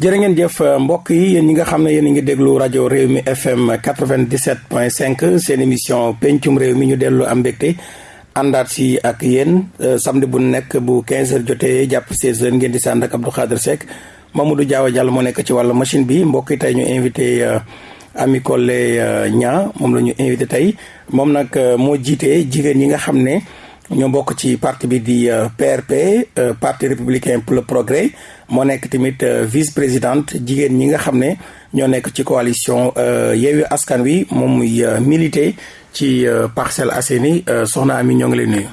jërë ngeen jëf mbokk yi yéen ñi nga xam ne yéen ngi déglu rajo réew mi FM 97.5 seen émission pencum réew mi ñu dellu am mbégte àndaat si ak yéen samedi bu nekk bu 15h jotee jàpp 16h ngeen di sànd ak Abdou Khadre Seck. Mamadou Diawa moo nekk ci wàllu machine bi. Mbokk yi tey ñu invité Ami Collé Niang moom la ñu invité tey. Moom nag moo jiite jigéen ñi nga xam ne ñoo bokk ci parti bi di PRP parti républicain pour le progrès moo nekk tamit vice présidente jigéen ñi nga xam ne ñoo nekk ci coalition Yewwi Askan Wi moom muy milité ci Parcelles Assainies soxna Ami ñoo ngi lay nuyu.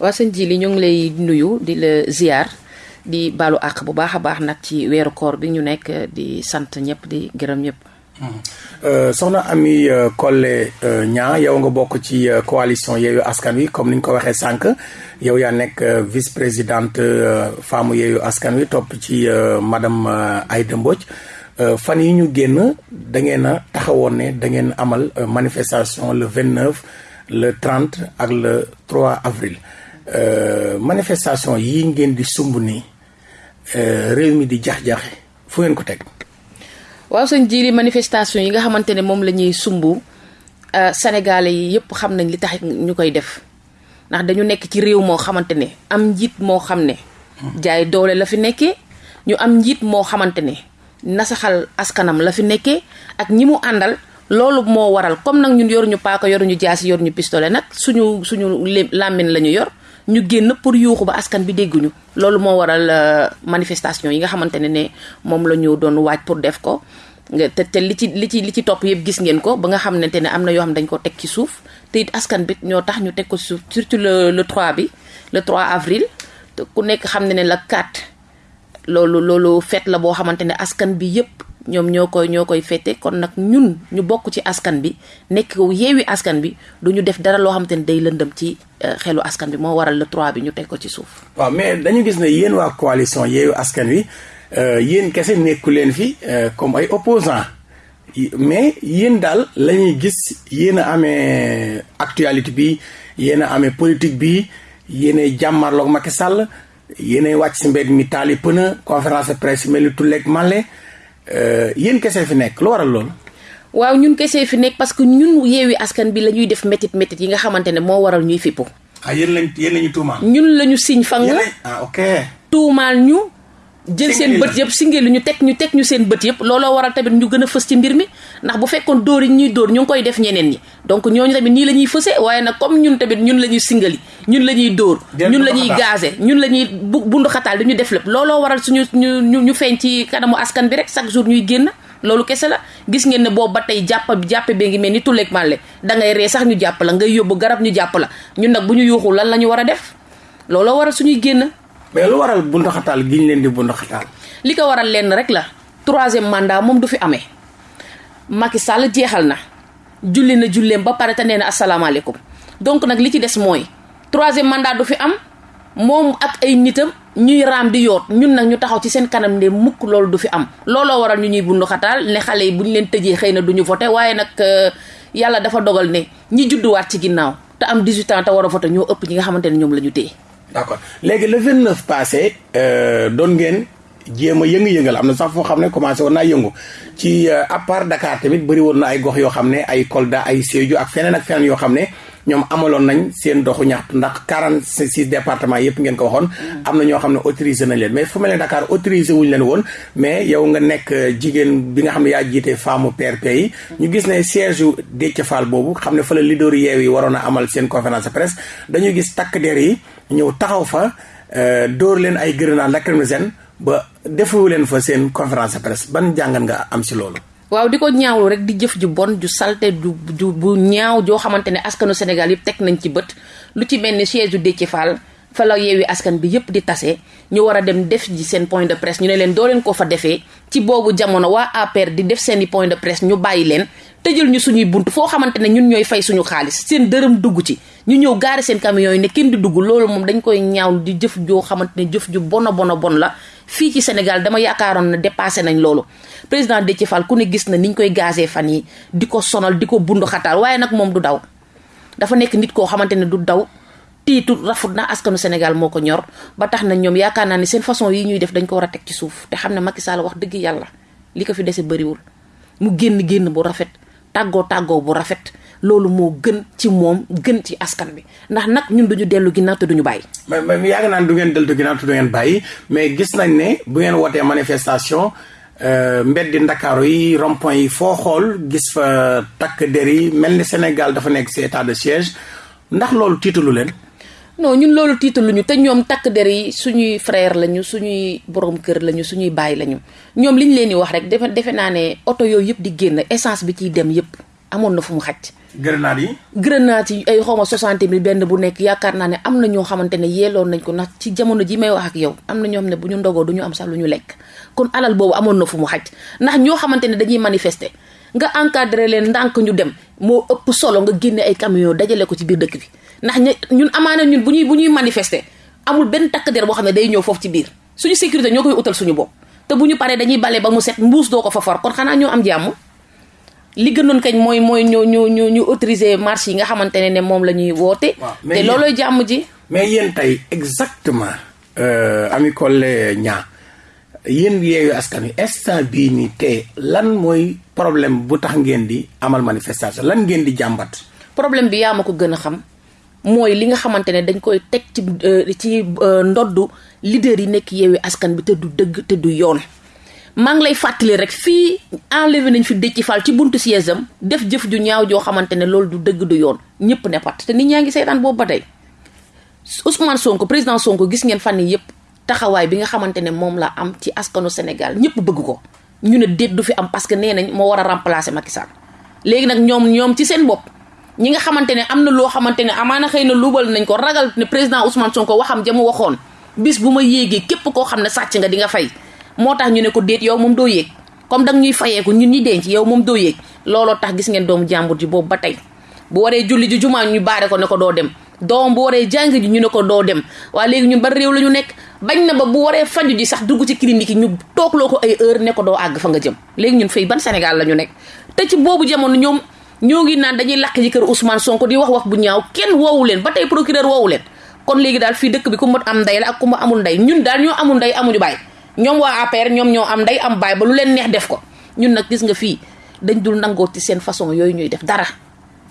waa sëñ ji li ñoo lay nuyu di la ziar di baalu àq bu baax a baax nag ci weeru koor bi ñu nekk di sant ñëpp di gërëm ñëpp. Soxna Ami Collé Niang yow nga bokk ci coalition Yewwi Askan Wi comme ni ñu ko waxee sànq yow yaa nekk vice présidente femme Yewwi Askan Wi topp ci madame Aïda Mbodj. Fan yi ñu génn da ngeen a taxawoon ne da ngeen amal manifestation le vingt neuf le trente ak le trois avril. Manifestation yi ngeen di sumb nii réew mi di jax-jaxe fu ngeen ko teg? Waaw sëñ jiiri manifestation yi nga xamante ne moom la ñuy sumb sénégalais yi yëpp xam nañ li tax ñu koy def. Ndax dañu nekk ci réew moo xamante ne am njiit moo xam ne jaay doole la fi nekkee ñu am njiit moo xamante ne nasaxal askanam la fi nekkee ak ñi mu àndal loolu moo waral. Comme nag ñun yoruñu paaka yoruñu jaasi yoruñu pistolet nag suñu suñu làmmiñ la ñu yor ñu génn pour yuuxu ba askan bi dégguñu. Loolu moo waral manifestation yi nga xamante ne ne moom la ñu doon waaj pour def ko. Te te li ci li ci li ci topp yëpp gis ngeen ko ba nga xamante ne am na yoo xam dañ ko teg ci suuf. Te it askan bi ñoo tax ñu teg ko suuf surtout le le 3 bi le 3 avril. Te ku nekk xam ne ne la 4 loolu loolu fête la boo xamante ne askan bi yëpp ñoom ñoo koy ñoo koy fete kon nag ñun ñu bokk ci askan bi nekk yeewi askan bi du ñu def dara loo xamante ne day lëndëm ci xelu askan bi. Moo waral le 3 bi ñu teg ko ci suuf. waaw mais dañu gis ne yéen waa coalition yeewi askan wi yéen kese nekku leen fi comme ay opposants. Mais yéen daal la ñuy gis yéen a amee actualité bi yéen a amee politique bi yéen a jàmmarloog Macky Sall yéen a wàcc si mbedd mi taali pëna conférence de presse mel ni màlle yéen kese fi nekk lu waral loolu. waaw ñun kese fi nekk parce que ñun yeewi askan bi la ñuy def métit métit yi nga xamante ne moo waral ñuy fippu. ah yéen lañ yéen lañu tuumaal. ñun la ñu siñ fang. ah ok. tuumaal ñu. Jël seen bët yëpp singeli ñu teg ñu teg ñu seen bët yëpp looloo waral tamit ñu gën a fës ci mbir mi ndax bu fekkoon dóor yi ñuy dóor ñu ngi koy def ñeneen ñi donc ñooñu tamit nii la ñuy fëse waaye nag comme ñun tamit ñun la ñuy singali ñun la ñuy dóor ñun la ñuy gazé ñun la ñuy bu bundu xataal di ñu def lépp looloo waral suñu ñu ñu feeñ ci kanamu askan bi rek chaque jour ñuy génn loolu kese la gis ngeen ne boobu ba tey jàpp jàppe bee ngi mel ni tulleeg màlle da ngay ree sax ñu jàpp la ngay yóbbu garab ñu jàpp la ñun nag bu ñu yuuxul lan la ñu war a def looloo waral suñuy génn mais lu waral bundu xataal gi ñu leen di bundu xataal? Li ko waral lenn rek la. Troisième mandat moom du fi amee. Macky Sall jeexal na. Julli na julleem ba pare te nee na asalaamaaleykum. Donc nag li ci des mooy troisième mandat du fi am. Moom ak ay nitam ñuy raam di ñun nag ñu taxaw ci seen kanam mukk loolu du fi am. Looloo waral ñu ñuy bundu xataal ne xale yi bu ñu leen tëjee xëy na du ñu voté. Waaye nag yàlla dafa dogal ne ñi judduwaat ci ginnaaw te am 18 ans te war a voté ñoo ëpp ñi nga xamante ne ñoom la ñu téye. D'accord léegi le 29 passé doon ngeen. jéem a yëngu-yëngal am na sax foo xam ne commencé woon naa yëngu ci à part Dakar tamit bëri woon na ay gox yoo xam ne ay Kolda ay Sédhiou ak feneen ak feneen yoo xam ne ñoom amaloon nañ seen doxu ñaxtu ndax quarante six départements yëpp ngeen ko waxoon. Am na ñoo xam ne autorisé nañ leen mais fu mel ne Dakar autorisé wuñu leen woon mais yow nga nekk jigéen bi nga xam ne yaa jiite femme PRP yi. ñu gis ne siège yu Déthié Fall boobu xam ne fa la leader yeew yi waroon a amal seen conférence presse dañuy gis takk der yi ñëw taxaw fa dóor leen ay grenades lacrymogènes ba defu leen fa seen conférence presse. Ban jàngat nga am si loolu. Waaw di ko ñaawlu rek di jëf ju bon ju salte ju ju bu ñaaw joo xamante ne askanu Sénégal yëpp teg nañ ci bët. Lu ci mel ni siège du Déthié Fall fa la yeewi askan bi yëpp di tase. Ñu war a dem def ji seen point de presse ñu ne leen doo leen ko fa defee. Ci boobu jamono waa APR di def seeni point de presse ñu bàyyi leen. Tëjal ñu suñuy bunt foo xamante ne ñun ñooy fay suñu xaalis. Seen dërëm dugg ci. Ñu ñëw gaari seen camion yi ne kenn di dugg loolu moom dañ koy ñaaw di jëf joo xamante ne jëf ju bona bona bon la fii ci Sénégal dama yaakaaroon na dépassé nañ loolu. président Déthié Fall ku ne gis na niñ koy gazé fan yi di ko sonal di ko bundu xataal waaye nag moom du daw. dafa nekk nit koo xamante ne du daw tiitu rafut na askanu Sénégal moo ko ñor ba tax na ñoom yaakaar naa ne seen façon yi ñuy def dañ ko war a teg ci suuf te xam ne Macky Sall wax dëgg yàlla li ko fi dese bëriwul. mu génn génn bu rafet tàggoo tàggoo bu rafet. Loolu moo gën ci moom gën ci askan bi ndax nag ñun duñu dellu ginnaaw te duñu bàyyi. mais mais yàgg naan du ngeen dellu ginnaaw te du ngeen bàyyi mais gis nañ ne bu ngeen wootee manifestation euh, mbeddi ndakaaru yi rond yi foo xool gis fa takk der yi mel ni Sénégal dafa nekk ci état de siège ndax loolu tiitalu leen. non ñun loolu tiitaluñu te ñoom takk der yi suñuy frère lañu suñuy borom kër lañu suñuy baay lañu ñoom li ñu leen di wax rek defe defe naa ne oto yooyu yëpp di génn essence bi ciy dem yëpp amoon na fu mu xaj. grenade yi. grenade yi ay xawma soixante mille benn bu nekk yaakaar naa ne am na ñoo xamante ne yeeloon nañ ko ndax ci jamono ji may wax ak yow am na ñoo xam ne bu ñu ndogoo du ñu am sax lu ñu lekk. Kon alal boobu amoon na fu mu xaj. Ndax ñoo xamante ne dañuy manifester nga encadré leen ndànk ñu dem moo ëpp solo nga génne ay camion dajale ko ci biir dëkk bi. Ndax ñun amaana ñun bu ñuy bu ñuy manifester amul benn takk der boo xam ne day ñëw foofu ci biir. Suñu sécurité ñoo koy utal suñu bopp. Te bu ñu paree dañuy bale ba mu set mbuus doo ko fa for. Kon xanaa ñoo am jàmm? Li gënoon kañ mooy mooy ñu ñu ñu ñu autoriser marche yi nga xamante ne ne moom la ñuy woote. te loolooy jàmm ji. mais yéen tey exactement. Euh, Ami Collé Niang yéen askan wi instant bii nii te lan mooy problème bu tax ngeen di amal manifestation lan ngeen di jàmbat. problème bi yaa ma ko gën a xam. mooy li nga xamante ne dañ koy teg ci euh, ci euh, ndoddu leader yi nekk yeewi askan bi te du dëgg te du yoon maa ngi lay fàttali rek fii enlevé nañ fi Déthié Fall ci buntu siège def jëf ju ñaaw joo xamante ne loolu du dëgg du yoon. ñëpp ne pat te nit ñaa ngi seetaan boobu ba tey. Ousmane Sonko président Sonko gis ngeen fan yi yëpp taxawaay bi nga xamante ne moom la am ci askanu Sénégal. ñëpp bëgg ko. ñu ne déet du fi am parce que nee nañ moo war a remplacer Macky Sall. léegi nag ñoom ñoom ci seen bopp ñi nga xamante ne am na loo xamante ne amaana xëy na luubal nañ ko ragal ne président Ousmane Sonko waxam ja mu waxoon bis bu ma yéegee koo xam ne sàcc nga di nga fay. Moo tax ñu ne ko déet yow moom doo yéeg comme danga ñuy fayeeku ñun ñi denc yow moom doo yéeg looloo tax gis ngeen doomu jàmbur ji boobu ba tey bu waree julli ji jumaa ñu baare ko ne ko doo dem doom bu waree jàng ñu ne ko doo dem waaye léegi ñun ba réew la ñu nekk bañ na ba bu waree faju ji sax dugg ci clinique yi ñu toogloo ko ay heure ne doo àgg fa nga jëm léegi ñun fay ban Sénégal la ñu nekk te ci boobu jamono ñoom ñoo ngi naan dañuy làq ji kër Ousmane Sonko di wax wax bu ñaaw kenn woowu leen ba tey procureur woowu leen kon léegi daal fii dëkk bi ku ma am ndey la ak ku ma amul ndey ñun daal ñoo amul ndey amuñu baay ñoom waa APR ñoom ñoo am ndey am baay ba lu leen neex def ko. ñun nag gis nga fii dañ dul nangoo ci seen façon yooyu ñuy def dara.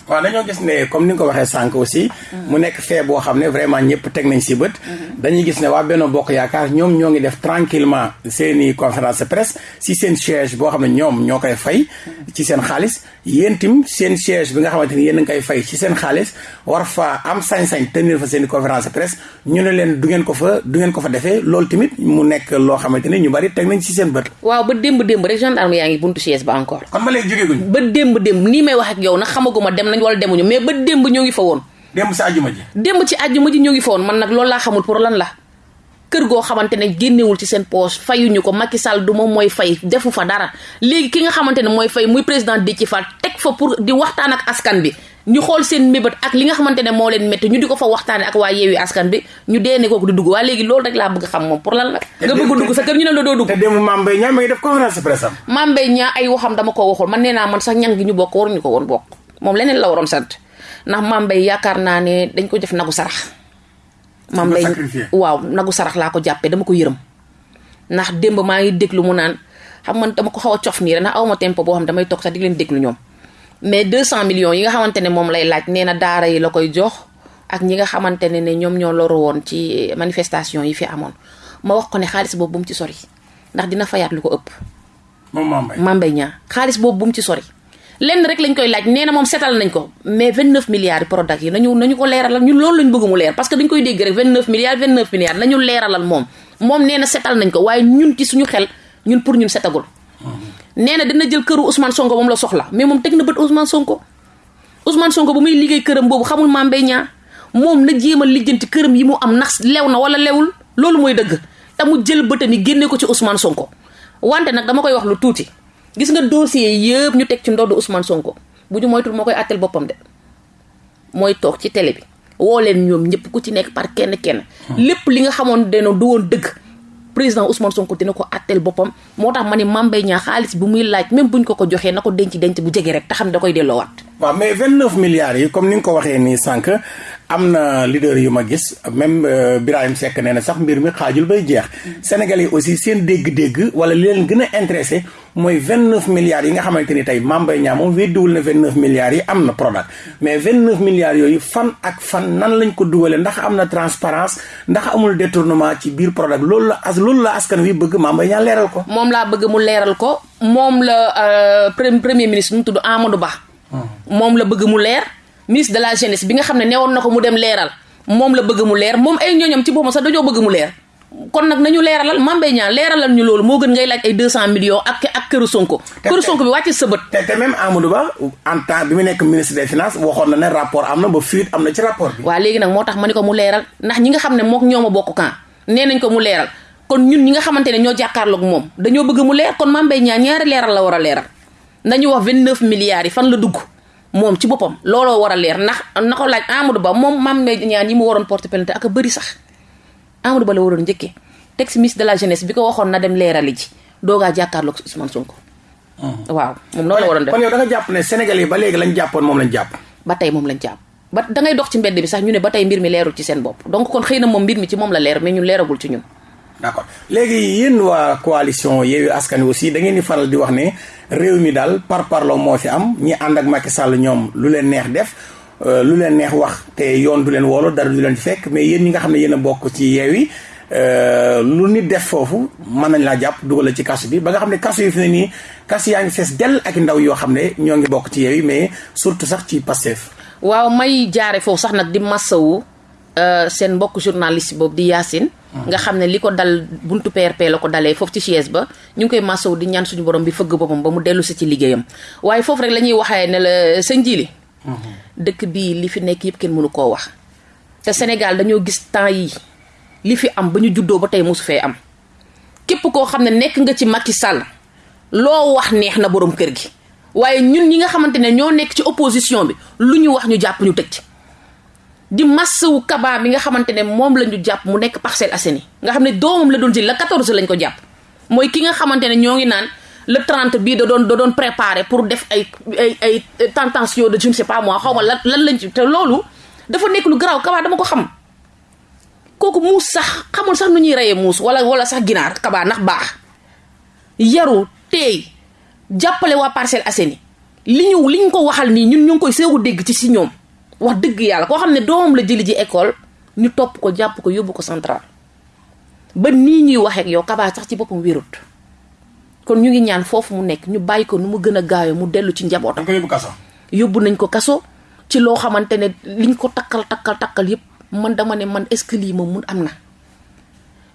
Waaw dañoo gis ne comme ni nga ko waxee sànq aussi. mu nekk fee boo xam ne vraiment ñëpp teg nañ si bët. dañuy gis ne waa Benno Bokk Yaakaar ñoom ñoo ngi def tranquillement seeni conférence presse si seen siège boo xam ne ñoom ñoo koy fay. ci seen xaalis yéen tim seen siège bi nga xamante ni yéen a ngi koy fay ci seen xaalis war fa am sañ-sañ tenir fa seeni conférence presse ñu ne leen du ngeen ko fa du ngeen ko fa defee loolu tamit mu nekk loo xamante ni ñu bari teg nañ si seen bët. waaw ba démb démb rek gendarme yaa ngi buntu siège ba encore. kon ba léegi jógee guñ. ba démb démb nii may wax ak yow nag xamaguma dem nañ wala demuñu mais ba démb ñoo ngi fa woon. démb si àjjuma ji. démb ci àjjuma ji ñoo ngi fa woon. Man nag loolu laa xamul pour lan la. Kër goo xamante ne génnewul ci seen poche fayuñu ko. Macky Sall du moom mooy fay defu fa dara. Léegi ki nga xamante ne mooy fay muy président Déthié Fall teg fa pour di waxtaan ak askan bi. Ñu xool seen mébét ak li nga xamante ne moo leen métti ñu di ko fa waxtaane ak waa yeewi askan bi ñu dee ne kooku di dugg. Waa léegi loolu rek laa bëgg xam moom pour lan la. Nga bëgg dugg sa kër ñu ne la doo dugg. te Mbaye Niang mi ngi def conférence de presse am. Niang ay waxam dama ko waxul. Man nee naa man sax ñang gi ñu bokk waruñu ko woon bokk moom leneen la waroon sant ndax Mame Mbaye yaakaar naa ne dañ ko def nagu sarax. Mame Mbaye waaw nagu sarax laa ko jàppee dama ko yërëm. Ndax démb maa ngi déglu mu naan xam man dama ko xaw a cof nii ndax awma tempo boo xam damay toog sax di leen déglu ñoom. Mais 200 millions yi nga xamante ne moom lay laaj nee na daara yi la koy jox ak ñi nga xamante ne ne ñoom ñoo loru woon ci manifestation yi fi amoon. Ma wax ko ne xaalis boobu bu mu ci sori ndax dina fayaat lu ko ëpp. moom Mame Mbaye Niang xaalis boobu bu mu ci sori. Lenn rek lañ koy laaj nee na moom setal nañ ko mais 29 milliards yi Prodac yi nañu nañu ko leeralal ñun loolu lañ bëgg mu leer parce que dañ koy dégg rek 29 milliards 29 milliards nañu leeralal moom moom nee na setal nañ ko waaye ñun ci suñu xel ñun pour ñun setagul. nee na dina jël këru Ousmane Sonko moom la soxla mais moom teg na bët Ousmane Sonko Ousmane Sonko bu muy liggéey këram boobu xamul Mame Mbaye Niang moom na jéem a lijjanti këram yi mu am ndax lew na wala lewul loolu mooy dëgg te mu jël bëtam yi génne ko ci Ousmane Sonko wante nag dama koy wax lu tuuti gis nga dossier yëpp ñu teg ci ndoddu Ousmane Sonko. Bu ñu moytul moo koy àttel boppam de. Mooy toog ci télé bi. Woo leen ñoom ñëpp ku ci nekk par kenn kenn. Lépp li nga xamoon deno du woon dëgg président Ousmane Sonko dina ko àtteel boppam. Moo tax ma ne Mame Mbaye Niang xaalis bu muy laaj même buñ ko ko joxee na ko denc denc bu jege rek te xam da koy delloowaat. Waaw mais vingt neuf milliards yi comme ni nga ko waxee nii sànq am na leader yu ma gis même euh, Birahim Seck nee na sax mbir mi xaajul bay jeex Sénégalais aussi seen dégg-dégg wala li leen gën a intéressé mooy vingt neuf milliards yi nga xamante ni tey milliards yi am na Prodac mais vingt neuf milliards yooyu fan ak fan nan lañ ko dugalee ndax am na transparence ndax amul détournement ci biir Prodac loolu la as loolu la askan wi bëgg Mbaye Niang leeral ko. moom laa bëgg mu leeral ko moom la euh, premier ministre mu tudd Amadou Ba. Moom la bëgg mu leer ministre de la jeunesse bi nga xam ne newoon na ko mu dem leeral moom la bëgg mu leer moom ay ñooñam ci boppam sax dañoo bëgg mu leer. Kon nag nañu leeralal Mame Mbaye Niang leeralal ñu loolu moo gën ngay laaj ay deux cent millions ak ak këru Sonko. Këru Sonko bi wàcc sa bët. te te même Amadou Ba en temps bi mu nekk ministre des finances waxoon na ne rapport am na ba fuite am na ci rapport bi. Waaw léegi nag moo tax ma ni ko mu leeral ndax ñi nga xam ne mook ñoom a bokk kan nee nañ ko mu leeral. Kon ñun ñi nga xamante ne ñoo jàkkaarloog moom dañoo bëgg mu leer kon Mame Mbaye Niang ñaari leeral la war a leeral nañu wax vingt neuf milliards yi fan la dugg moom ci boppam looloo war a leer ndax na ko laaj Amadou Ba moom Mame Mbaye Niang yi mu waroon porte plainte ak a bëri sax Amadou Ba la waroon njëkkee teg si ministre de la jeunesse bi ko waxoon na dem leerali ji doogaa jàkkaarloog Ousmane Sonko. waaw moom noonu la waroon def kon yow da nga jàpp ne Sénégal yi ba léegi lañ jàppoon moom lañ jàpp. ba tey moom lañ jàpp ba da ngay dox ci mbedd bi sax ñu ne ba tey mbir mi leerul ci seen bopp donc kon xëy na moom mbir mi ci moom la leer mais ñun leeragul ci ñun. D'accord. Léegi yéen waa coalition Yewwi Askan aussi da ngeen di faral di wax ne réew mi daal par parloo moo fi am ñi ànd ak Macky Sall ñoom lu leen neex def lu leen neex wax te yoon du leen woolu dara du leen fekk. Mais yéen ñi nga xam ne yéen a bokk ci Yewwi lu nit def foofu mën nañ laa jàpp dugal ci kasu bi. Ba nga xam ne kasu yi fi ne nii kasu fees dell ak ndaw yoo xam ne ñoo ngi ci Yewwi mais surtout sax ci Pastef. waaw may jaare foofu sax nag di massawu seen mbokk journaliste boobu di Yacine. nga xam ne li ko dal buntu PRP la ko dalee foofu ci chaise ba. ñu ngi koy massawu di ñaan suñu borom bi fëgg boppam ba mu dellu si ci liggéeyam. waaye foofu rek la ñuy waxee ne la sa njiili dëkk bii li fi nekk yëpp kenn mënu koo wax. te Sénégal dañoo gis temps yi li fi am ba ñu juddoo ba tey mosu fee am. képp koo xam ne nekk nga ci Macky Sall loo wax neex na borom kër gi. waaye ñun ñi nga xamante ne ñoo nekk ci opposition bi lu ñu wax ñu jàpp ñu tëj di massawu kaba bi nga xamante ne moom la ñu jàpp mu nekk Parcelles Assainies. nga xam ne doomam la doon jël la 14 lañ ko jàpp. mooy ki nga xamante ne naan le 30 bii da doon da doon préparé pour def ay ay ay tentation de je ne sais pas moi xaw ma lan lañ ci te loolu dafa nekk lu garaaw. Kaba dama ko xam. Kooku muus sax xamul sax nu ñuy reyee muus wala wala sax ginaar. Kaba ndax baax. Yaru teey jàppale waa Parcelles Assainies. Li ñu li ñu ko waxal nii ñun ñu ngi koy seegu dégg ci si ñoom wax dëgg yàlla koo xam ne doomam la jëli ji école ñu topp ko jàpp ko yóbbu ko central ba nii ñuy waxeek yow kabaa sax ci boppam wérut kon ñu ngi ñaan foofu mu nekk ñu bàyyi ko nu mu gën a gaawee mu dellu ci njabootam. ko yóbbu nañ ko kaso ci loo xamante ne liñ ko takkal takkal takkal yépp man dama ne man est-ce que lii moom mun am na.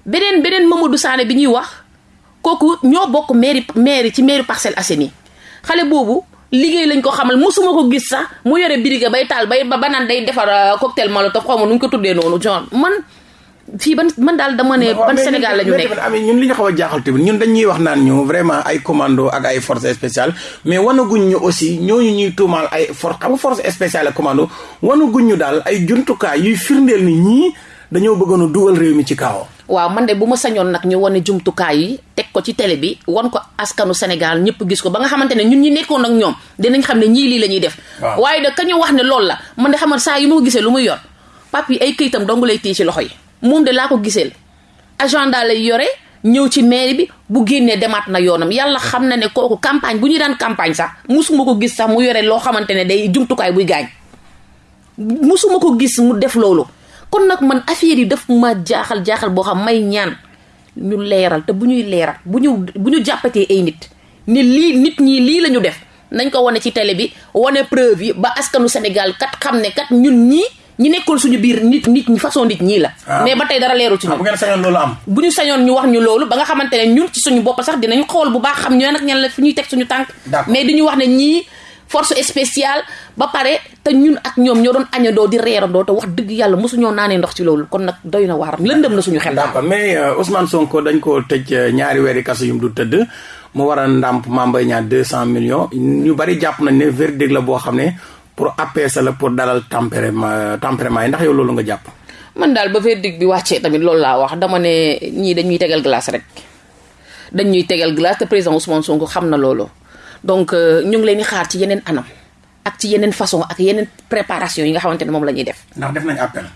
beneen beneen Mamadou Sané bi ñuy wax kooku ñoo bokk mairie mairie ci mairie Parcelles Assainies xale boobu. Liggéey lañ ko xamal mosuma ko gis sax mu yore biriga bay taal bay ba naan day defar cocktail molotov xaw ma nu ñu ko tuddee noonu genre man fii ban man daal dama ne ban Sénégal la ñu nekk. ñun li ñu xaw a jaaxal tamit ñun dañuy wax naan ñu vraiment ay commando ak ay force spéciale mais wanaguñ ñu aussi ñooñu ñuy tuumaal ay force xam nga force spéciale ak commando wanaguñ ñu daal ay jumtukaay yuy firndeel ni ñii dañoo bëggoon a dugal réew mi ci kaawam waaw man de bu ma sañoon nag ñu wane jumtukaay yi teg ko ci télé bi wan ko askanu Sénégal ñëpp gis ko ba nga xamante ne ñun ñi nekkoon ak ñoom dinañ xam ne ñii lii la ñuy def. Waaye de ka ñu wax ne loolu la man de xamal saa yu ma ko gisee lu muy yor pap yi ay këyitam dong lay téye ci loxo yi moom de laa ko giseel. Agenda lay yore ñëw ci mairie bi bu génnee demaat na yoonam. Yàlla xam na ne kooku campagne bu ñuy daan campagne sax musuma ko gis sax mu yore loo xamante ne day jumtukaay buy gaañ. Musuma ko gis mu def loolu. Kon nag man affaire yi daf ma jaaxal jaaxal boo xam may ñaan ñu leeral te bu ñuy leeral bu ñu bu ñu jàppatee ay nit ne lii nit ñi lii la ñu def nañ ko wane ci télé bi wane preuve yi ba askanu Sénégal kat xam ne kat ñun ñii ñi nekkoon suñu biir nit nit ñi façon nit ñii la. mais ba tey dara leerul ci ñun. bu ngeen sañoon loolu am. bu ñu sañoon ñu wax ñu loolu ba nga xamante ne ñun ci suñu bopp sax dinañ xool bu baax xam ñoo nag ñan la fi ñuy teg suñu tànk. mais dañu wax ne ñii. Force spéciale ba pare te ñun ak ñoom ñoo doon añandoo di reerandoo te wax dëgg yàlla mosuñoo naanee ndox ci loolu kon nag doy na waar lëndëm na suñu xel. d'accord mais Ousmane Sonko dañ ko tëj ñaari weeri kaso yu mu du tëdd mu war a ndàmp Mame Mbaye Niang deux cent millions ñu bari jàpp nañ ne verdict la boo xam ne pour apaiser la pour dalal tempérament tempérament yi ndax yow loolu nga jàpp. man daal ba verdict bi wàccee tamit loolu laa wax dama ne ñii dañuy tegal glace rek dañuy tegal glace te président Ousmane Sonko xam na loolu. Donc ñu ngi leen di xaar ci yeneen anam ak ci yeneen façon ak yeneen préparation yi nga xamante ne moom la ñuy def. ndax def nañ appel.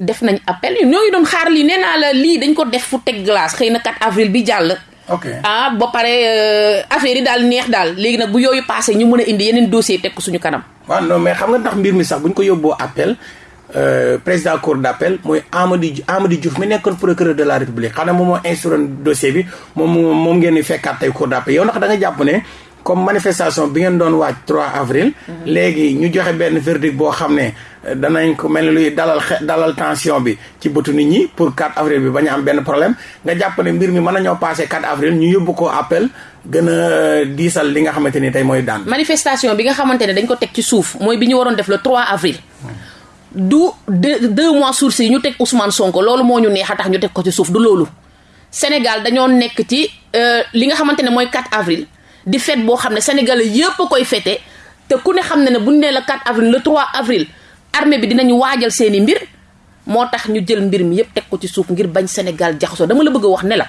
def nañ appel ñoo ngi doon xaar lii nee naa la lii dañ ko def fu teg glace xëy na 4 avril bi jàll. ok ah ba pare euh, affaire yi daal neex daal léegi nag bu yooyu passé ñu mën a indi yeneen dossier teg ko suñu kanam. waaw non mais xam nga ndax mbir mi sax bu ñu ko yóbboo appel euh, président cour d'appel appel mooy Amady Amady Diouf mi nekkoon procureur de la république xam ne moom moo instruire dossier bi moom moom ngeen di fekkaat tey cour d' appel yow ndax da nga jàpp ne. Comme manifestation bi ngeen doon waaj 3 avril. léegi ñu joxe benn verdict boo xam ne danañ ko mel ni luy dalal dalal tension bi ci bëtu nit ñi pour 4 avril bi bañ a am benn problème nga jàpp ne mbir mi mën nañoo passé 4 avril ñu yóbbu ko appel gën a diisal li nga xamante ni tey mooy daan. manifestation bi nga xamante ne dañ ko teg ci suuf mooy bi ñu waroon def le 3 avril. du deux mois sursis yi ñu teg Ousmane Sonko loolu moo ñu neex a tax ñu teg ko ci suuf du loolu. Sénégal dañoo nekk ci li nga xamante ne mooy 4 avril. Di fête boo xam ne sénégalais yëpp koy fête te ku ne xam ne ne bu ñu nee la 4 avril le 3 avril armée bi dinañu waajal seeni mbir moo tax ñu jël mbir mi yëpp teg ko ci suuf ngir bañ Sénégal jaxasoo. Dama la bëgg wax ne la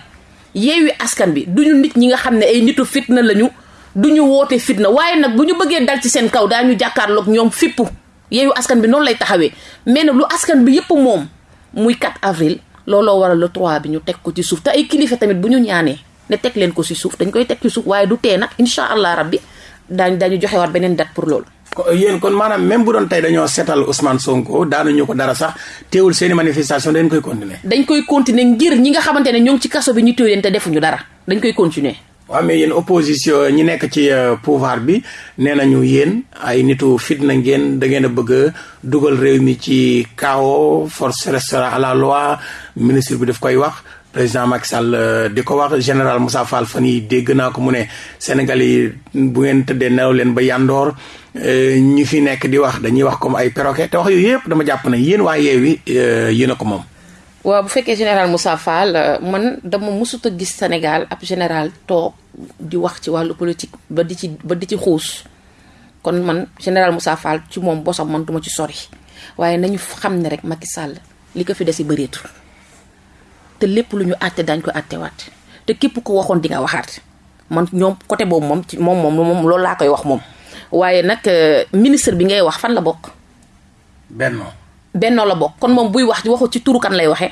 yeewi askan bi duñu nit ñi nga xam ne ay nitu fitna lañu duñu woote fitna. Waaye nag bu ñu bëggee dal ci seen kaw daañu jàkkaarloog ñoom fippu yeewi askan bi noonu lay taxawee. Mais nag lu askan bi yëpp moom muy 4 avril looloo waral le 3 bi ñu teg ko ci suuf. Te ay kilifa tamit bu ñu ñaanee. Ne teg leen ko ci suuf dañ koy teg ci suuf waaye du tee nag incha allah rabbi daañ dañu joxewaat beneen date pour loolu. yéen kon maanaam même bu doon tey dañoo seetal Ousmane Sonko daanuñu ko dara sax teewul seeni manifestation dañ koy continuer. dañ koy continuer ngir ñi nga xamante ne ñoo ngi ci kaso bi ñu téye leen te defuñu dara dañ koy continuer. Waaw mais yéen opposition ñi nekk ci pouvoir bi nee nañu yéen ay nitu fitna ngeen da ngeen a bëgg dugal réew mi ci chaos force restera à la loi ministre bi daf koy wax. président Macky Sall di ko wax général Moussa Fall fan dégg naa ko mu Sénégal yi bu ngeen tëddee nelaw leen ba yandoor ñi fi nekk di wax dañuy wax comme ay perroquet te wax yooyu dama jàpp ne ko. Waaw bu fekkee général Moussa Fall man dama mësut a gis Sénégal ab général toog di wax ci wàllu politique ba di ci ba di ci xuus. Kon man général Moussa Fall ci moom bosam man duma ci sori. Waaye nañu xam ne rek Macky Sall li ko fi des si bëreetul. te lépp lu ñu daañ ko te képp ko waxoon di nga waxaat. Man ñoom côté boobu moom ci moom moom moom loolu laa koy wax moom. Waaye nag ministre bi ngay wax fan la bokk. benno benno la bokk kon moom buy wax waxu ci turu kan lay waxee.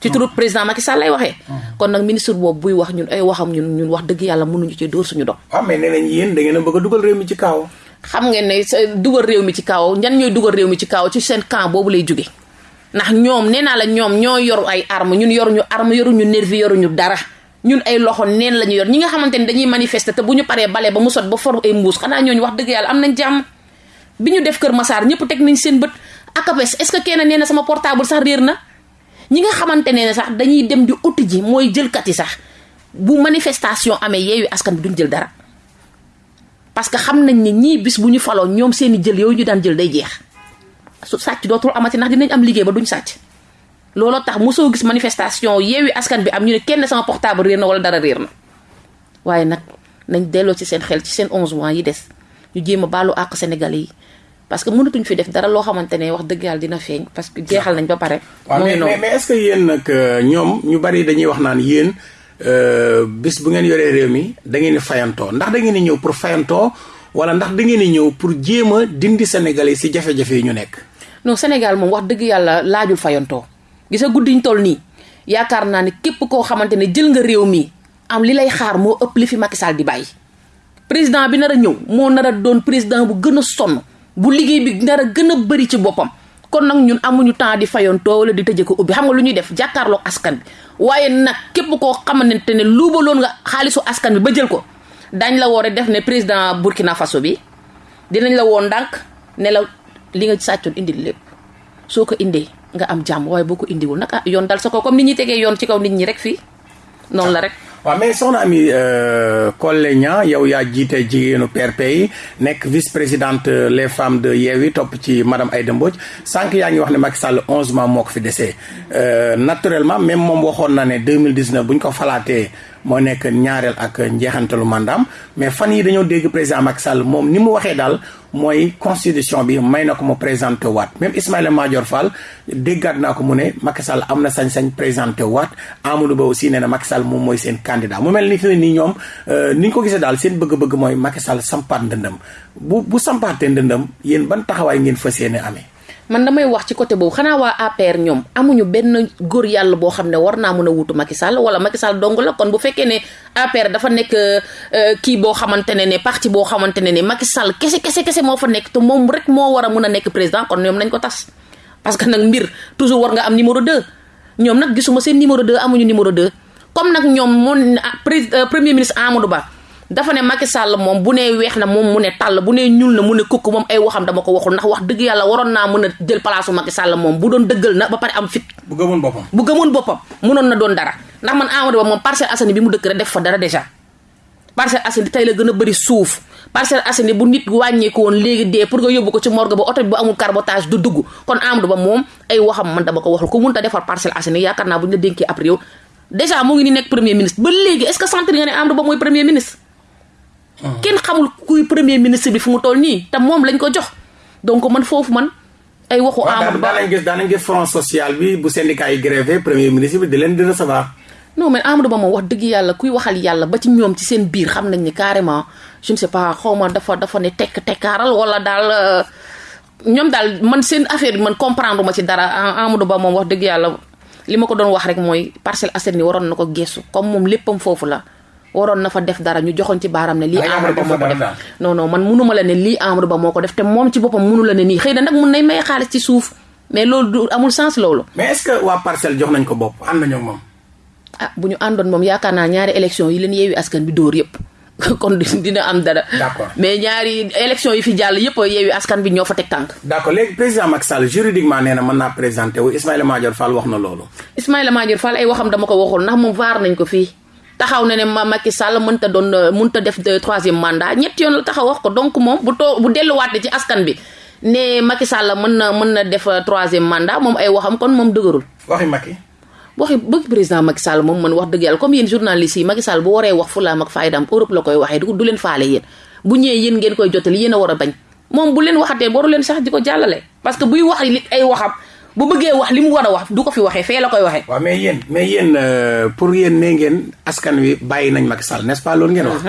ci turu président Macky Sall lay waxee. kon nag ministre boobu buy wax ñun ay waxam ñun ñun wax dëgg yàlla mënuñu ci dóor suñu doom. waaw mais nee nañ yéen da ngeen bëgg a dugal réew mi ci kaaw. xam ngeen ne dugal réew mi ci kaaw ñan ñooy dugal réew mi ci kaaw ci seen camp boobu lay jóge ndax ñoom nee naa la ñoom ñoo yor ay arme ñun yoruñu arme yoruñu nervi yoruñu dara ñun ay loxo neen la ñu yor ñi nga xamante ne dañuy manifester te bu ñu paree bale ba mu sot ba for ay mbuus xanaa ñooñu wax dëgg yàlla am nañ jàmm bi ñu def Kër Massar ñëpp teg nañ seen bët akapes est-ce que kenn nee sama portable sax réer na? Ñi nga xamante ne sax dañuy dem di uti ji mooy jëlkat yi sax bu manifestation amee yeeyu askan bi duñ jël dara. Parce que xam nañ ni ñii bis bu ñu faloo ñoom seeni jël yooyu ñu daan jël day jeex. Su sàcc dootul amati ndax dinañ am liggéey ba duñ sàcc. Looloo tax mosoo gis manifestation yeewi askan bi am ñu ne kenn sama portable réer na wala dara réer na. Waaye nag nañ delloo ci seen xel ci seen onze mois yi des. Ñu jéem a baalu àq Sénégalais yi. Parce que mënatuñ fi def dara loo xamante ne wax dëgg yàlla dina feeñ parce que jeexal nañ ba pare. waaw mais mais est-ce que yéen nag ñoom ñu bari dañuy wax naan yéen bis bu ngeen yoree réew mi da ngeen di fayantoo ndax da ngeen di ñëw pour fayantoo wala ndax da ngeen di ñëw pour jéem a dindi Sénégalais si jafe-jafe yi ñu nekk. non Sénégal moom wax dëgg yàlla laajul fayantoo gisa guddiñ toll nii yaakaar naa ne képp koo xamante ne jël nga réew mi am li lay xaar moo ëpp li fi Macky Sall di bàyyi. président bi nar a ñëw moo nar a doon président bu gën a sonn bu liggéey bi nar a gën a bëri ci boppam. kon nag ñun amuñu temps di fayantoo wala di tëjee ko ubbi xam nga lu ñuy def jàkkaarloog askan bi. waaye nag képp koo xamante ne luubaloon nga xaalisu askan bi ba jël ko dañ la woore def ne président Burkina Faso bi dinañ la woon ndànk ne la li nga sàccoon indi lépp. soo ko indee nga am jàmm waaye boo ko indiwul nag ah yoon dal sa ko comme nit ñi tegee yoon ci kaw nit ñi rek fii. noonu la rek. Waaw mais soxna Ami Collé Niang yow vice présidente les femmes de madame Aïda Mbodj. Wax Macky 11 mois desee naturellement même moom waxoon na ne 2019 bu ñu ko falaatee moo nekk ñaareel ak njeexantalu mandaam. Mais fan yi dañoo dégg président Macky Sall moom ni mu waxee daal mooy constitution bi may na ko mu présenté waat. Même Ismaïla Madior Fall déggaat naa ko mu ne Macky Sall am na sañ-sañ présenté waat. Amadou Ba aussi nee na Macky Sall moom mooy seen candidat. Mu mel ni fi nii ñoom euh, ni ñu ko gisee daal seen bëgg-bëgg mooy Macky Sall sampaat ndëndëm. Bu bu sampaatee ndëndëm yéen ban taxawaay ngeen fas yéene amee? Man damay wax ci côté boobu. Xanaa waa APR ñoom amuñu benn góor yàlla boo xam ne war naa a wutu Macky Sall wala Macky Sall dong la. Kon bu fekkee ne APR dafa nekk euh, kii boo xamante ne ne parti boo xamante ne ne Macky Sall kese kese kese moo fa nekk te moom rek moo war a président kon ñoom nañ ko tas. Parce que nag mbir toujours war nga am numéro 2 ñoom nag gisuma seen numéro 2 amuñu numéro 2 comme nag ñoom moom ah, euh, premier ministre Amadou Ba dafa ne Macky Sall moom bu nee weex na moom mu ne tàll bu nee ñuul na mu ne kukk moom ay waxam dama ko waxul ndax wax dëgg yàlla waroon naa mën a jël place Macky Sall moom bu doon dëggal na ba pare am fit. Bu gëmoon boppam. Bu gëmoon boppam mënoon na doon dara. Ndax man Amadou Ba moom Parcelles Assainies bi mu dëkk rek def fa dara déjà. Parcelles Assainies tey la gën a bëri suuf. Parcelles Assainies bu nit wàññeeku woon léegi dee pour nga yóbbu ko ci morgue ba oto bi bu amul carbotage du dugg. Kon Amadou Ba moom ay waxam man dama ko waxul ku ta defar Parcelles Assainies yaakaar naa bu ñu la dénkee ab réew. Déjà mu ngi ni nekk premier ministre. Ba léegi est-ce que sentir nga ne Amadou Ba mooy premier ministre kenn xamul kuy premier ministre bi fu mu toll nii te moom lañ ko jox. Donc man foofu man ay waxu Amadou Ba daanañ gis daanañ gis front social bi bu syndicat yi grévé premier ministre bi di leen di recevoir. Non mais Amadou Ba moom wax dëgg yàlla kuy waxal yàlla ba ci ñoom ci seen biir xam nañ ni carrément je ne sais pas xaw ma dafa dafa ne tekk tekkaaral wala daal euh, ñoom daal man seen affaire bi man comprendre ma ci dara. Amadou Ba moom wax dëgg yàlla li ma ko doon wax rek mooy Parcelles Assainies waroon na ko geesu comme moom léppam foofu la. Waroon na fa def dara ñu joxoon ci baaram ne lii Amadou Ba moo ko def non non man munuma la ne lii Amadou Ba moo ko def te moom ci boppam munu la ne nii. Xëy na nag mun nay may xaalis ci suuf mais loolu du amul sens loolu. Mais est-ce que waa parcelle jox nañ ko bopp? Ànd nañoo moom. Ah bu ñu àndoon moom yaakaar naa ñaari élection yi leen yeewi askan bi dóor yëpp kon dina am dara. D'accord. Mais ñaari élection yi fi jàll yëpp yeewi askan bi ñoo fa teg tànk. D'accord léegi président Macky Sall juridiquement nee na mën naa présenté wu. Ismaïla Madior Fall wax na loolu. Ismaïla Madior Fall ay waxam dama ko waxul ndax moom vaar nañ ko fii. Taxaw na ne ma Macky Sall mënta doon mënta def troisième mandat. Ñett yoon la taxaw wax ko. Donc moom bu too bu ci askan bi ne Macky Sall mën na mën na def troisième mandat moom ay waxam kon moom dëgërul. Waxi Macky. Waxi bëgg président Macky Sall moom man wax dëgg yàlla comme yéen journalistes yi Macky Sall bu waree wax fulaam ak faydaam Europe la koy waxee du leen faale yéen. Bu ñëwee yéen ngeen koy jottali yéen a war a bañ. Moom bu leen waxatee waru leen sax di ko jàllale. Parce que buy wax ay waxam bu bëggee wax li mu war a wax du ko fi waxee fee la koy waxee. waaw mais yéen mais yéen pour yéen nee ngeen askan wi bàyyi nañ Macky Sall n'est-ce pas loolu ngeen wax.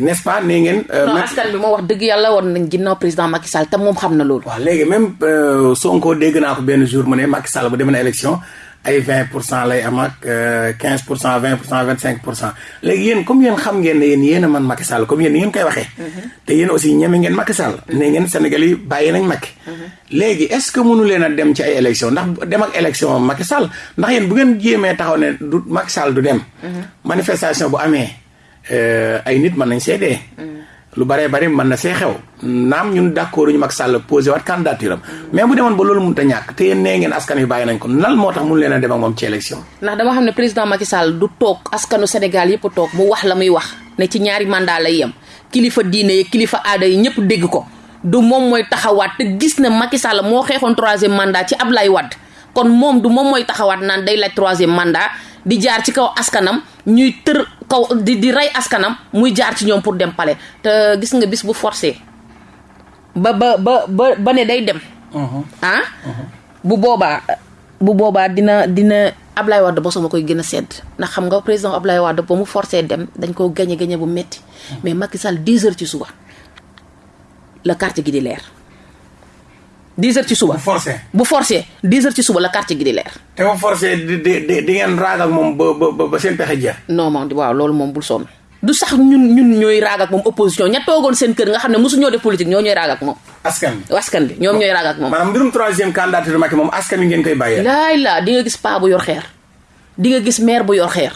n'est-ce pas nee ngeen. non askan bi moo wax dëgg yàlla war nañ ginnaaw président Macky Sall te moom xam na loolu. waaw léegi même Sonko dégg naa ko benn jour mu ne Macky Sall bu demee na élection ay 20 pour cent lay am ak 15 pour cent 20 pour cent 25 pour cent léegi yéen comme yéen xam ngeen ne yéen yéen a man Macky Sall comme yéen ngeen koy waxee. te yéen aussi ñeme ngeen Macky Sall. ne ngeen Sénégal yi bàyyi nañ Macky. léegi est-ce que mënu leen a dem ci ay élection ndax dem ak élection Macky Sall ndax yéen bu ngeen jéemee taxaw ne du Macky Sall du dem. manifestation bu amee ay nit mën nañ seedee. Lu baree bari mën na see xew. Naam ñun d'accord ñu Macky Sall posé waat candidature mais bu demoon ba loolu mënut a ñàkk te nee ngeen askan wi bàyyi nañ ko lan moo tax mënu leen a dem ak moom ci élection. ndax dama xam ne président Macky Sall du toog askanu Sénégal yëpp toog mu wax la muy wax ne ci ñaari mandat lay yem. Kilifa diine yi kilifa aada yi ñëpp dégg ko. Du moom mooy taxawaat te gis na Macky Sall moo xeexoon troisième mandat ci Ablaye Wade. Kon moom du moom mooy taxawaat naan day laaj troisième mandat di jaar ci kaw askanam ñuy tër kaw di di rey askanam muy jaar ci ñoom pour dem palais. Te gis nga bis bu forcé. Ba ba ba ba ba ne day dem. ah. bu boobaa bu boobaa dina dina Ablaye Wade bosoma koy gën a sedd. Ndax xam nga président Ablaye Wade ba mu forcé dem dañ koo gañe gañe bu metti. Mais Macky Sall 10 heures ci suba la carte gi di leer. 10 heures ci suba bu forcé bu forcé 10 heures ci suba la carte gi di leer. te bu forcé di di di ngeen raag ak moom ba ba ba seen pexe jeex. non moom waaw loolu moom bul sonn. du sax ñun ñun ñooy raag ak moom opposition ña toogoon seen kër nga xam ne mosu ñoo def politique ñoo ñooy raag ak moom. askan bi askan bi ñoom ñooy raag ak moom. maanaam mbirum troisième candidature Macky moom askan wi ngeen koy bàyyee. laay laa di nga gis paa bu yor xeer di nga gis maire bu yor xeer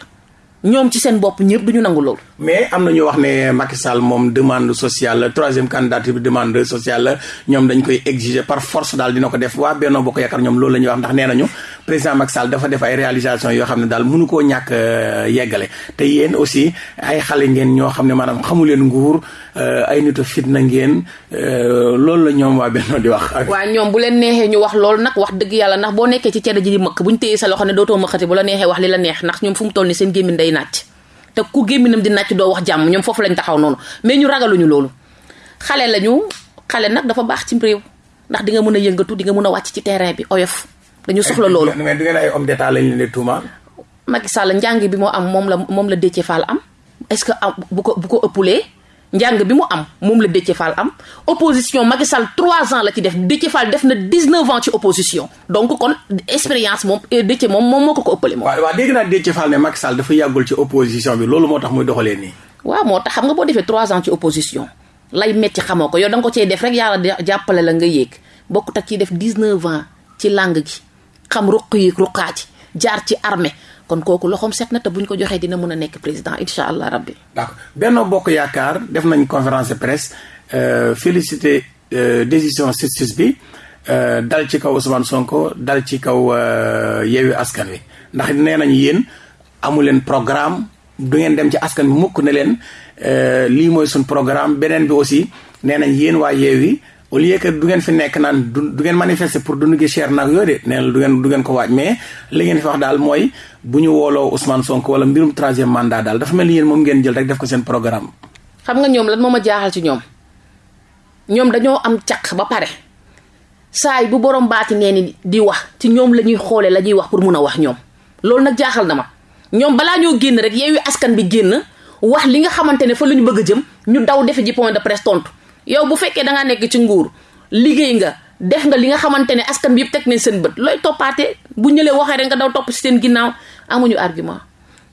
ñoom ci seen bopp ñëpp duñu nangu loolu. mais am na ñu wax ne Macky Sall moom demande sociale la troisième candidature bi demande sociale la ñoom dañ koy exiger par force daal dina ko def waa Benno Bokk Yaakaar ñoom loolu la ñuy wax ndax nee nañu président Macky Sall dafa def ay réalisation yoo xam ne daal mënu koo ñàkk yeggale te yéen aussi ay xale ngeen ñoo xam ne maanaam xamu leen nguur ay nitu fitna ngeen loolu la ñoom waa Benno di wax. waa ñoom bu leen neexee ñu wax loolu nag wax dëgg yàlla ndax boo nekkee ci cere ji di mëkk bu ñu téyee sa loxo ne dootoo mëkkati bu la neexee wax li la neex ndax ñoom fu mu toll ni seen gémmiñ day nàcc te ku gémminam di nàcc doo wax jàmm ñoom foofu lañ taxaw noonu. Mais ñu ragaluñu loolu. Xale lañu xale nag dafa baax ci réew. Ndax di nga mën a yëngatu di nga mën a wàcc ci terrain bi oyof. Dañu soxla loolu. Mais du ngeen ay homme d'état lañ leen di tuumaal? Macky Sall njàng bi moo am moom la moom la Déthié Fall am. Est-ce que am bu ko bu ko ëppulee njàng bi mu am moom la Déthié Fall am. Opposition Macky Sall trois ans la ci def. Déthié Fall def na dix-neuf ans ci opposition. Donc kon expérience moom Déthié moom moom moo ko ko ëppale moom. Waaw waaw dégg naa Déthié Fall ne Macky Sall dafa yàggul ci opposition bi. Loolu moo tax muy doxalee nii. Waaw moo tax xam nga boo defee trois ans ci opposition lay metti xamoo ko. Yow da nga ko cee def rek yàlla jàppale la nga yéeg. Bokkut ak ciy def dix-neuf ans ci langue gi. Xam ruq yi ruqaati jaar ci armée. Kon kooku loxoom set na te buñ ko joxee dina mën a nekk président incha allah rabbi. d'accord. Benno Bokk Yaakaar def nañ conférence de presse euh, félicité euh, décision justice bi euh, dal ci kaw Ousmane Sonko dal ci kaw Yewwi Askan Wi. Ndax nee nañ yéen amu leen programme du ngeen dem ci askan bi mukk ne leen lii mooy suñ programme. Beneen bi aussi nee nañ yéen waa Yewwi au lieu que du ngeen fi nekk naan du du ngeen manifester pour dund gi cher nag yooyu de na du ngeen du ngeen ko waaj mais li ngeen fi wax daal mooy bu ñu wooloo Ousmane Sonko wala mbirum troisième mandat daal dafa mel ni ngeen jël rek def ko seen programme. xam nga ñoom lan moo ma jaaxal ci ñoom ñoom dañoo am caq ba pare saay bu borom baati nee ni di wax ci ñoom la ñuy xoolee la ñuy wax pour mun a wax ñoom loolu nag jaaxal na ma ñoom balaa ñoo rek yeewi askan bi génn wax li nga xamante ne fa la ñu bëgg jëm ñu daw defe ji point de presse tontu. Yow bu fekkee da ngaa nekk ci nguur liggéey nga def nga li nga xamante ne askan bi yëpp teg nañ seen bët looy toppaatee bu ñëlee waxee rek nga daw topp si seen ginnaaw amuñu argument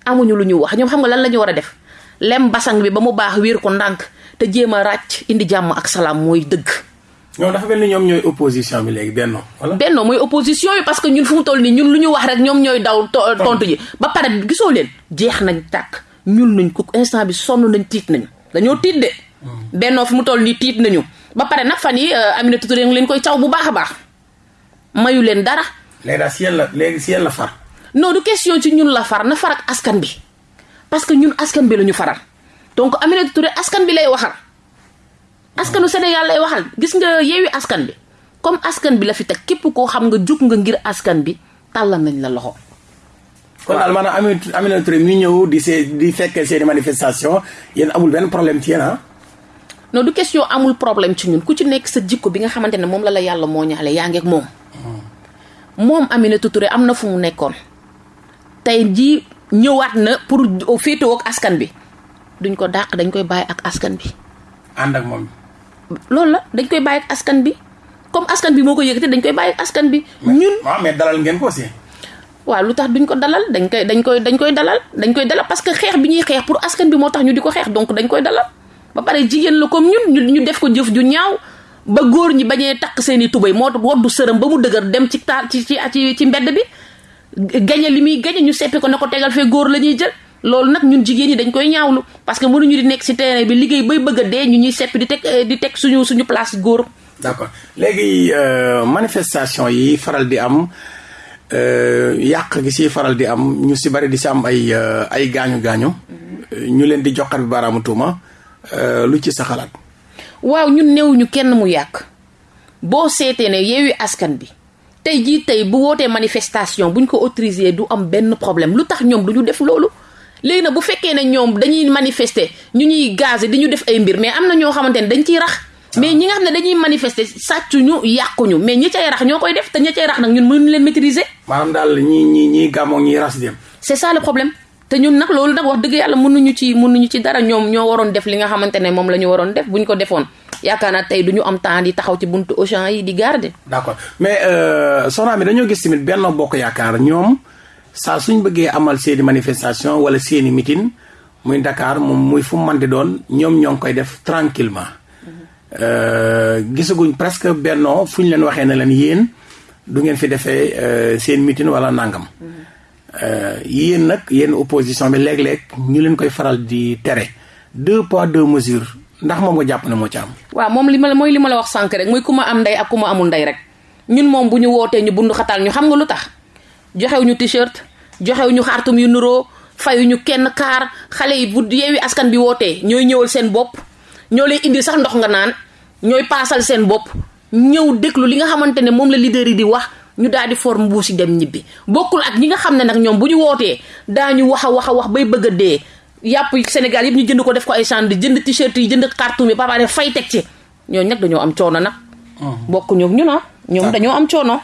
amuñu lu ñu wax ñoom xam nga lan la ñu war a def lem basang bi ba mu baax wéer ko ndànk te jéem a ràcc indi jàmm ak salaam mooy dëgg. ñoom dafa mel ni ñoom ñooy opposition bi léegi benno wala. benno mooy opposition bi parce que ñun fu mu toll nii ñun lu ñu wax rek ñoom ñooy daw tontu ji ba pare gisoo leen jeex nañ tàkk ñun nañ ko instant bi sonn nañ tiit nañ dañoo tiit de. Bennoo fi mu toll nii tiit nañu ba pare nag fan yi Aminata Touré ngi leen koy caw bu baax a baax mayu leen dara. léegi daal si yéen la léegi si yéen la far. non du question ci ñun la far na far ak askan bi parce que ñun askan bi la ñu faral donc Aminata Touré askan bi lay waxal askanu Sénégal lay waxal gis nga yeewi askan bi comme askan bi la fi teg képp koo xam nga jug nga ngir askan bi tàllal nañ la loxo. kon daal maanaam Aminata Touré mi ñëw di see di fekkee seeni manifestation yéen amul benn problème ci yéen ah. Non du question amul problème ci ñun ku ci nekk sa jikko bi nga xamante ne moom la la yàlla moo ñaale yaa ngi ak moom. moom Aminata Touré am na fu mu nekkoon. tey jii ñëwaat na pour féetewoo ak askan bi duñ ko dàq dañ koy bàyyi ak askan bi. ànd ak moom. loolu la dañ koy bàyyi ak askan bi comme askan bi moo ko yëkkati dañ koy bàyyi ak askan bi. ñun waaw mais dalal ngeen ko aussi. waaw lu tax duñ ko dalal dañ koy dañ koy dañ koy dalal dañ koy dalal parce que xeex bi ñuy xeex pour askan bi moo tax ñu di ko xeex donc dañ koy dalal. Ba pare jigéen la comme ñun ñu def ko jëf ju ñaaw ba góor ñi bañee takk seeni tubéy moo woddu sërëm ba mu dëgër dem ci ci ci ci ci mbedd bi gañe li muy gañe ñu seppi ko ne ko tegal fee góor la ñuy jël. Loolu nag ñun jigéen ñi dañ koy ñaawlu parce que mënuñu di nekk ci terrain bi liggéey bay bëgg a dee ñu ñuy seppi di teg di teg suñu suñu place góor. D'accord. Léegi manifestation yi faral di am yàq gi si faral di am ñu si bari di si am ay ay gaañu gaañu ñu leen di joxar bi baaraamu tuuma lu ci sa xalaat. waaw ñun néewuñu kenn mu yàq boo seetee ne yeewi askan bi tey jii tey bu wootee manifestation buñ ko autorisé du am benn problème lu tax ñoom du ñu def loolu? léegi nag bu fekkee ne ñoom dañuy manifester ñu ñuy gazé di ñu def ay mbir mais am na ñoo xamante ne dañ ciy rax. mais ñi nga xam ne dañuy manifester sàccuñu yàquñu mais ñi cay rax ñoo koy def te ñi cay rax nag ñun mënuñu leen maîtriser. maanaam daal ñii ñii ñii gàmmoo ñii ras dem. c'est ça le problème. Te ñun nag loolu nag wax dëgg yàlla mënuñu ci mënuñu ci dara. Ñoom ñoo waroon def li nga xamante ne moom la def. Buñ ko defoon yaakaar naa tey du ñu am temps di taxaw ci buntu Auchan yi di garder. d'accord. Mais soxna mi dañoo gis tamit Benno Bokk Yaakaar. Ñoom saa suñ bëggee amal seeni manifestation wala seeni meeting muy Dakar moom muy fu mën di doon ñoom ñoo ngi koy def tranquillement. Gisaguñ presque Benno fu ñu leen waxee ne leen yéen du ngeen fi defee seen meeting wala nangam. Yéen nag yéen opposition bi léeg-léeg ñu leen koy faral di tere deux poids deux mesures ndax moom nga jàpp ne moo ci am. waaw moom li ma la mooy li ma la wax sànq rek muy ku ma am ndey ak ku ma amul ndey rek ñun moom bu ñu wootee ñu bundu xatal ñu xam nga lu joxew ñu t-shirt joxew ñu xaartum yu nuroo fayu ñu kenn kaar xale yi bu yeewi askan bi wootee ñooy ñëwal seen bopp ñoo lay indi sax ndox nga naan ñooy paasal seen bopp ñëw déglu li nga xamante ne moom la leader yi di wax. Ñu daal di for mbuusi dem ñibbi. Bokkul ak ñi nga xam ne nag ñoom bu ñu wootee daañu wax a wax a wax bay bëgg a dee. Yàpp Sénégal yëpp ñu jënd ko def ko ay sand jënd t-shirt yi jënd carton yi ba pare fay teg ci. Ñooñu nag dañoo am coono nag. bokkuñu ñu na ñoom dañoo am coono.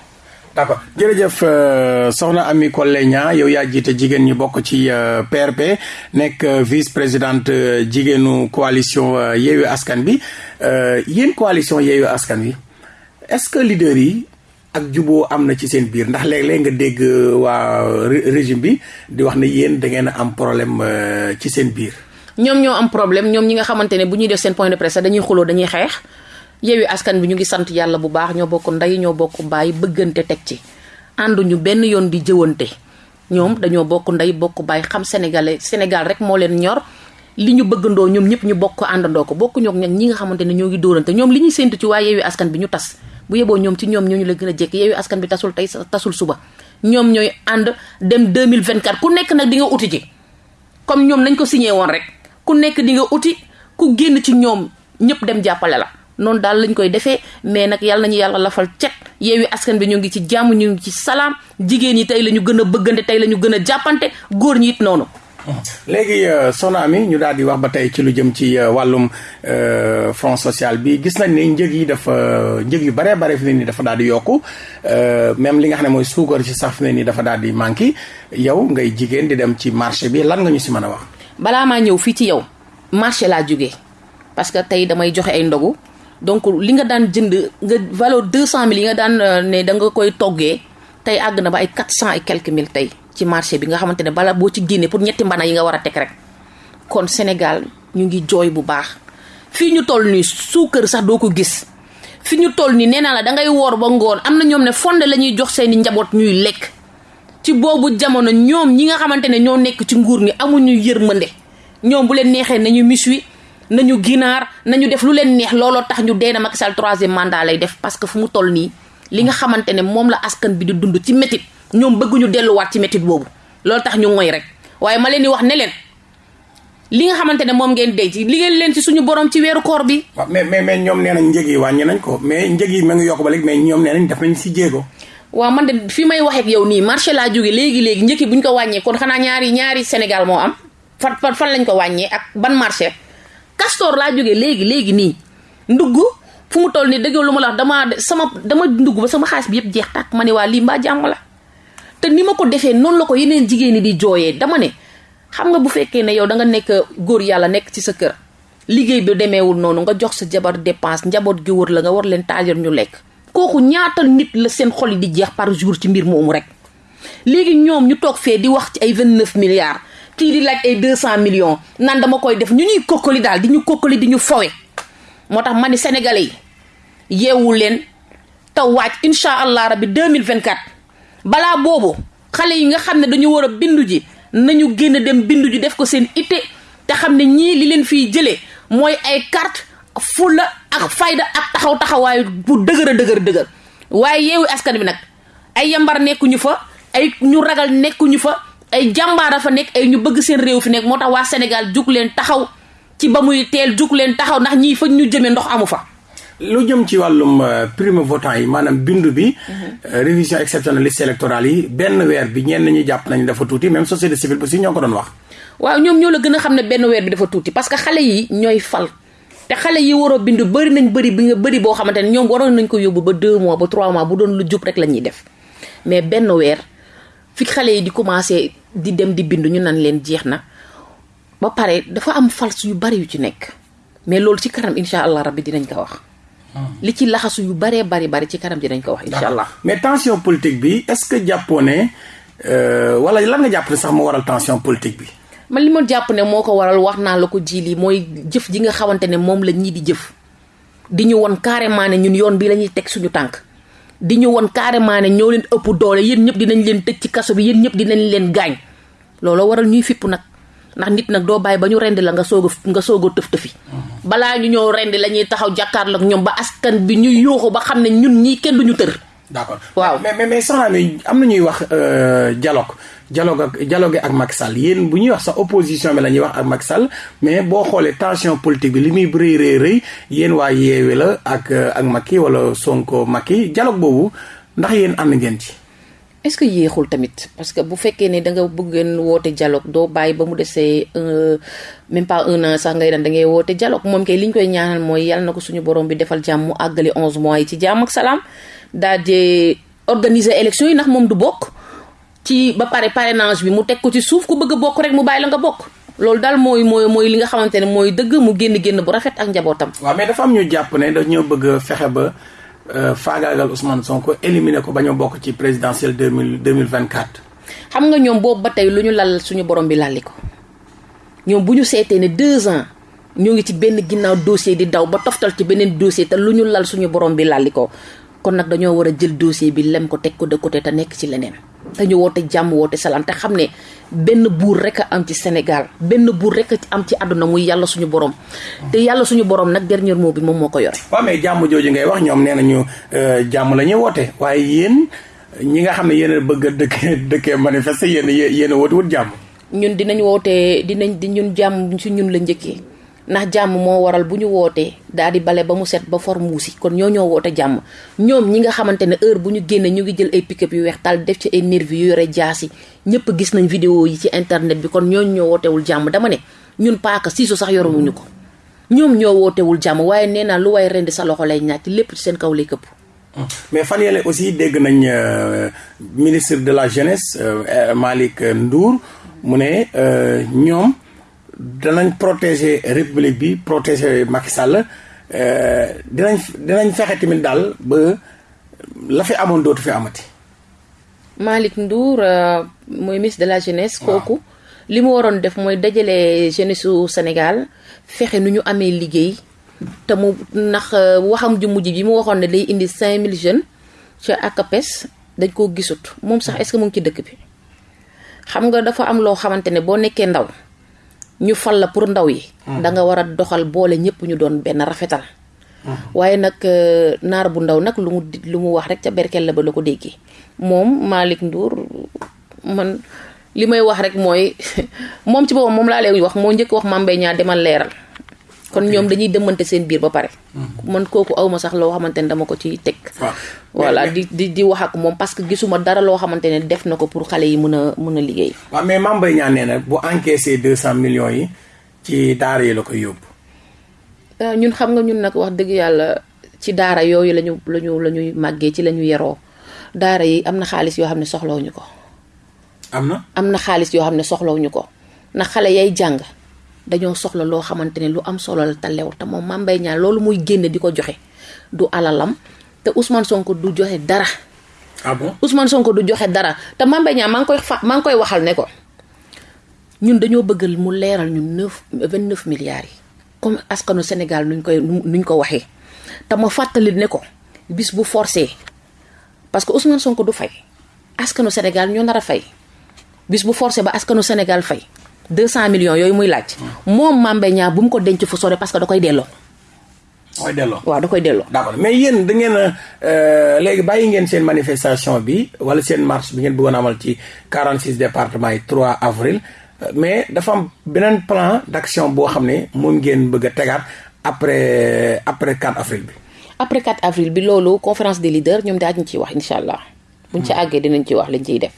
d'accord. Jërëjëf euh, soxna Amy Collé yow yaa jiite jigéen ñi bokk ci PRP euh, nekk euh, vice présidente jigéenu coalition Yewwi Askan bi yéen coalition Yewwi Askan wi est-ce que leader yi ak juboo am na ci seen biir. Ndax léeg-léeg nga dégg waa régime bi di wax ne yéen da ngeen am problème ci seen biir. ñoom ñoo am problème. Ñoom ñi nga xamante ne bu ñuy def seen point de presse dañuy xuloo dañuy xeex. Yewwi Askan bi ñu ngi sant yàlla bu baax. Ñoo bokk ndey ñoo bokk baay bëggante teg ci. Ànduñu benn yoon di jëwante. Ñoom dañoo bokk ndey bokk baay. Xam sénégalais Sénégal rek moo leen ñor. Li ñu bëggandoo ñoom ñëpp ñu bokk àndandoo ko. Bokk ñi nga xamante ne ñoo ngi dóorante. Ñoom li ñuy séntu ci Askan bi ñu tas bu yeboo ñoom ci ñoom ñooñu la gën a jekk Yewwi Askan bi tasul tey tasul suba. Ñoom ñooy ànd dem 2024 ku nekk nag di nga uti ji. Comme ñoom nañ ko signé woon rek. Ku nekk di nga uti ku génn ci ñoom ñëpp dem jàppale la. Noonu daal lañ koy defee mais nag yàlla nañu yàlla lafal cet. Yeewi askan bi ñu ngi ci jàmm ñu ngi ci salaam. Jigéen ñi tey la ñu gën a bëggante tey la ñu gën a jàppante. Góor ñi it noonu. Léegi euh, soxna Amy ñu daal di wax ba tey ci lu jëm ci euh, wàllum euh, front social bi. Gis nañ ne njëg yi dafa njëg yu baree bare fi ne nii dafa daal di yokku. Même li nga xam ne mooy suukar ci sax fi ne nii dafa daal di manqué. Yow ngay jigéen di dem ci marché bi lan nga ñu si mën a wax. balaa maa ñëw fii ci yow marché laa jógee parce que tey damay joxe ay ndogu. donc li nga daan jënd nga valeur deux cent mille yi nga daan ne da nga koy toggee tey àgg na ba ay quatre cent et quelques mille tey. Ci marché bi nga xamante ne bala boo ci génnee pour ñetti mbana yi nga war a teg rek. kon Sénégal ñu ngi jooy bu baax. fii ñu toll nii suukar sax doo ko gis. fi ñu toll nii nee naa la da ngay woor ba ngoon am na ñoom ne fonde la ñuy jox seeni njaboot ñuy lekk. ci boobu jamono ñoom ñi nga xamante ne ñoo nekk ci nguur gi amuñu yërmande. ñoom bu leen neexee nañu miswi nañu ginaar nañu def lu leen neex looloo tax ñu dee na Macky Sall troisième lay def parce que fu mu toll nii li nga xamante ne moom la askan bi di dund ci métit ñoom bëgguñu delluwaat ci métit boobu loolu tax ñu ngoy rek waaye ma leen di wax ne leen li nga xamante ne moom ngeen denc liggéey leen ci suñu borom ci weeru koor bi. mais mais mais ñoom nee nañ njëg yi wàññi nañ ko mais njëg yi ma ngi yokk ba léegi mais ñoom nee nañ def nañ si jéego. waaw man de fi may waxee yow nii marché laa jóge léegi léegi njëkk bu ñu ko wàññee kon xanaa ñaari ñaari Sénégal moo am fan fan lañ ko wàññee ak ban marché. Castor laa jógee léegi léegi nii ndugg fu mu toll nii dëgg lu ma la wax damaa sama dama ndugg ba sama xaalis bi yëpp jeex tàkk ma ne waa lii mbaa jàmm la te ni ma ko defee noonu la ko yeneen jigéen ñi di jooyee dama ne xam nga bu fekkee ne yow da nga nekk góor yàlla nekk ci sa kër liggéey bi demeewul noonu nga jox sa jabar dépense njaboot gi wër la nga war leen taajal ñu lekk kooku ñaata nit la seen xol yi di jeex par jour ci mbir moomu rek. léegi ñoom ñu toog fee di wax ci ay vingt neuf milliards kii di laaj ay deux cent millions nan dama koy def ñu ñuy kokkali daal di ñu kokkali di ñu fowe. moo tax ma ni sénégalais yi yeewu leen te waaj incha allah rabbi deux mille vingt quatre balaa boobu xale yi nga xam ne dañu war a bindu ji nañu génn dem bindu ji def ko seen itte te xam ne ñii li leen fiy jëlee mooy ay carte fulla ak fayda ak taxaw taxawaayu bu dëgër a dëgër dëgër waaye yeewu askan bi nag ay yambar nekkuñu fa ay ñu ragal nekkuñu fa ay jàmbaara fa nekk ay ñu bëgg seen réew fi nekk moo tax waa Sénégal jug leen taxaw ci ba muy teel jug leen taxaw ndax ñii fa ñu jëmee ndox amu fa. Lu jëm ci wàllum primo votant yi maanaam bindu bi. révision exceptionnelle liste électorale yi benn weer bi ñenn ñi jàpp nañ dafa tuuti même société civile aussi ñoo ko doon wax. waaw ñoom ñoo la gën benn weer bi dafa tuuti parce que yi fal te xale yi war a bindu bëri nañ bëri bi nga bëri boo xamante ne ñoom nañ ko yóbbu ba deux mois ba trois mois bu doon lu rek def mais benn weer fi xale yi di commencé di dem di bindu ñu nan leen ba pare dafa am fals yu bari yu ci nekk mais ci incha allah rabbi dinañ ko wax. Li ci laxasu yu baree bari bari ci kanam ji dañ ko wax. incha allah mais tension politique bi est-ce que jàppoo ne wala lan nga jàpp ne sax moo waral tension politique bi. man li ma jàpp ne moo ko waral wax naa la ko ji lii mooy jëf ji nga xamante ne moom la ñii di jëf di ñu won carrément ne ñun yoon bi la ñuy teg suñu tànk. di ñu won carrément ne ñoo leen ëpp doole yéen ñëpp dinañ leen tëj ci kaso bi yéen ñëpp dinañ leen gaañ looloo waral ñuy fipp nag ndax nit nag doo bàyyi ba ñu rendi la nga soog nga soog a tëf tëfi balaa ñu ñëw rendi la ñuy taxaw jàkkaarloog ñoom ba askan bi ñu yuuxu ba xam ne ñun ñii kenn duñu tër. D'accord. Waaw. Mais mais mais soxna mi am na ñuy wax dialogue. Dialogue ak dialogue ak Macky Sall. Yéen bu ñuy wax sax opposition bi la ñuy wax ak Macky Sall mais boo xoolee tension politique bi li muy rëy rëy rëy yéen waa yeewe la ak ak Macky wala Sonko Macky dialogue boobu ndax yéen ànd ngeen ci. Est-ce que yéexul tamit parce que bu fekkee ne da nga bëggeen woote dialogue doo bàyyi ba mu desee même pas un an sax ngay dan da ngay woote dialogue moom kay li ñu koy ñaanal mooy yàlla na ko suñu borom bi defal jàmm mu àggali onze mois yi ci jàmm ak salaam daal di organiser élection yi ndax moom du bokk ci ba pare parrainage bi mu teg ko ci suuf ku bëgg a bokk rek mu bàyyi la nga bokk loolu daal mooy mooy mooy li nga xamante ne mooy dëgg mu génn génn bu rafet ak njabootam. waaw mais dafa am ñu jàpp ne dañoo bëgg fexe ba. Euh, faagaagal Ousmane Sonko éliminer ko ba ñu bokk ci présidentielle deux mille deux mille vingt quatre. xam nga ñoom boobu ba tey lu ñu lal suñu borom bi lalli ko ñoom bu ñu seetee ne deux ans ñoo ngi ci benn ginnaaw dossier di daw ba toftal ci beneen dossier te lu ñu lal suñu borom bi lalli ko kon nag dañoo war a jël dossier bi lem ko teg ko de côté te nekk ci leneen. Te ñu woote jàmm woote salaam te xam ne benn buur rek a am ci Sénégal benn buur rek a am ci àdduna muy yàlla suñu borom te yàlla suñu borom nag dernier mot bi moom moo ko yore. waaw mais jàmm jooju ngay wax ñoom nee nañu jàmm la ñuy woote waaye yéen ñi nga xam ne yéen a bëgg a dëkkee dëkkee manifester yéen yéen a woote wut jàmm. ñun dinañ woote dinañ di ñun jàmm si ñun la njëkkee ndax jàmm moo waral bu ñu wootee daal di bale ba mu set ba for muusi kon ñoo ñoo woote jàmm. Ñoom ñi nga xamante ne heure bu ñu génnee ñu ngi jël ay pick-up yu weex def ci ay nervi yu yore jaasi. Ñëpp gis nañ vidéo yi ci internet bi kon ñooñu ñoo wootewul jàmm. Dama ne ñun paaka siisu sax yorewuñu ko. Ñoom ñoo wootewul jàmm waaye nee naa lu waaye rendi sa loxo lay ñàcc lépp ci seen kaw lay këpp. Mais fan yële aussi dégg nañ ministre de la jeunesse Malick Ndour mu ne ñoom danañ protéger république bi protéger Macky Sall dinañ dinañ fexe tamit daal ba la fi amoon dootu fi amati. Malick Ndour mooy ministre de la jeunesse. kooku li mu waroon def mooy dajale jeunesse su Sénégal fexe nu ñu amee liggéey te mu ndax waxam ju mujj bi mu waxoon ne day indi 5000 jeunes ca ACAPES dañ koo gisut moom sax est-ce que mu ngi ci dëkk bi. xam nga dafa am loo xamante ne boo nekkee ndaw. Ñu fal la pour ndaw yi. da nga war a doxal boole ñëpp ñu doon benn rafetal. waaye nag naar bu ndaw nag lu mu lu mu wax rek ca berkel la ba la ko déggee moom Malick Ndour man li may wax rek mooy moom ci boppam moom laa lay wax moo njëkk wax Mame Mbaye Niang demal leeral. Kon ñoom dañuy dëmmante seen biir ba pare. man kooku awma sax loo xamante ne dama ko ciy teg. voilà di di di wax ak moom parce que gisuma dara loo xamante ne def na ko pour xale yi mën a mën a liggéey. waaw mais Mame Mbaye Niang nee na bu encaissé deux cent millions yi ci daara yi la koy yóbbu. ñun xam nga ñun nag wax dëgg yàlla ci daara yooyu lañu lañu la ñuy màggee ci la ñu yeroo daara yi am na xaalis yoo xam ne soxlawuñu ko. am na. am na xaalis yoo xam ne soxlawuñu ko ndax xale yay jàng. Dañoo soxla loo xamante ne lu am solo la te lew te moom Mame Mbaye Niang loolu muy génne di ko joxe du alalam te Ousmane Sonko du joxe dara. ah bon Ousmane Sonko du joxe dara te Mame Mbaye Niang maa ngi koy maa ngi koy waxal ne ko ñun dañoo bëggal mu leeral ñun neuf vingt neuf milliards yi. comme askanu Sénégal nuñ koy nuñ ko waxee te ma fàttali ne ko bis bu forcé parce que Ousmane Sonko du fay askanu Sénégal ñoo nar a fay bis bu forcé ba askanu Sénégal fay. Deux cent millions yooyu muy laaj. moom Mame Mbaye Niang bu mu ko denc fu sore parce que da koy delloo. da koy delloo waaw da koy delloo. d'accord mais yéen da ngeen a léegi bàyyi ngeen seen manifestation bi wala seen marche bi ngeen bëggoon amal ci 46 départements yi 3 avril mais dafa am beneen plan d'action boo xam ne moom ngeen bëgg a tegaat après après 4 avril bi. après 4 avril bi loolu conférence des leaders ñoom daal ñu ciy wax incha allah. buñ ci àggee dinañ ci wax liñ ciy def.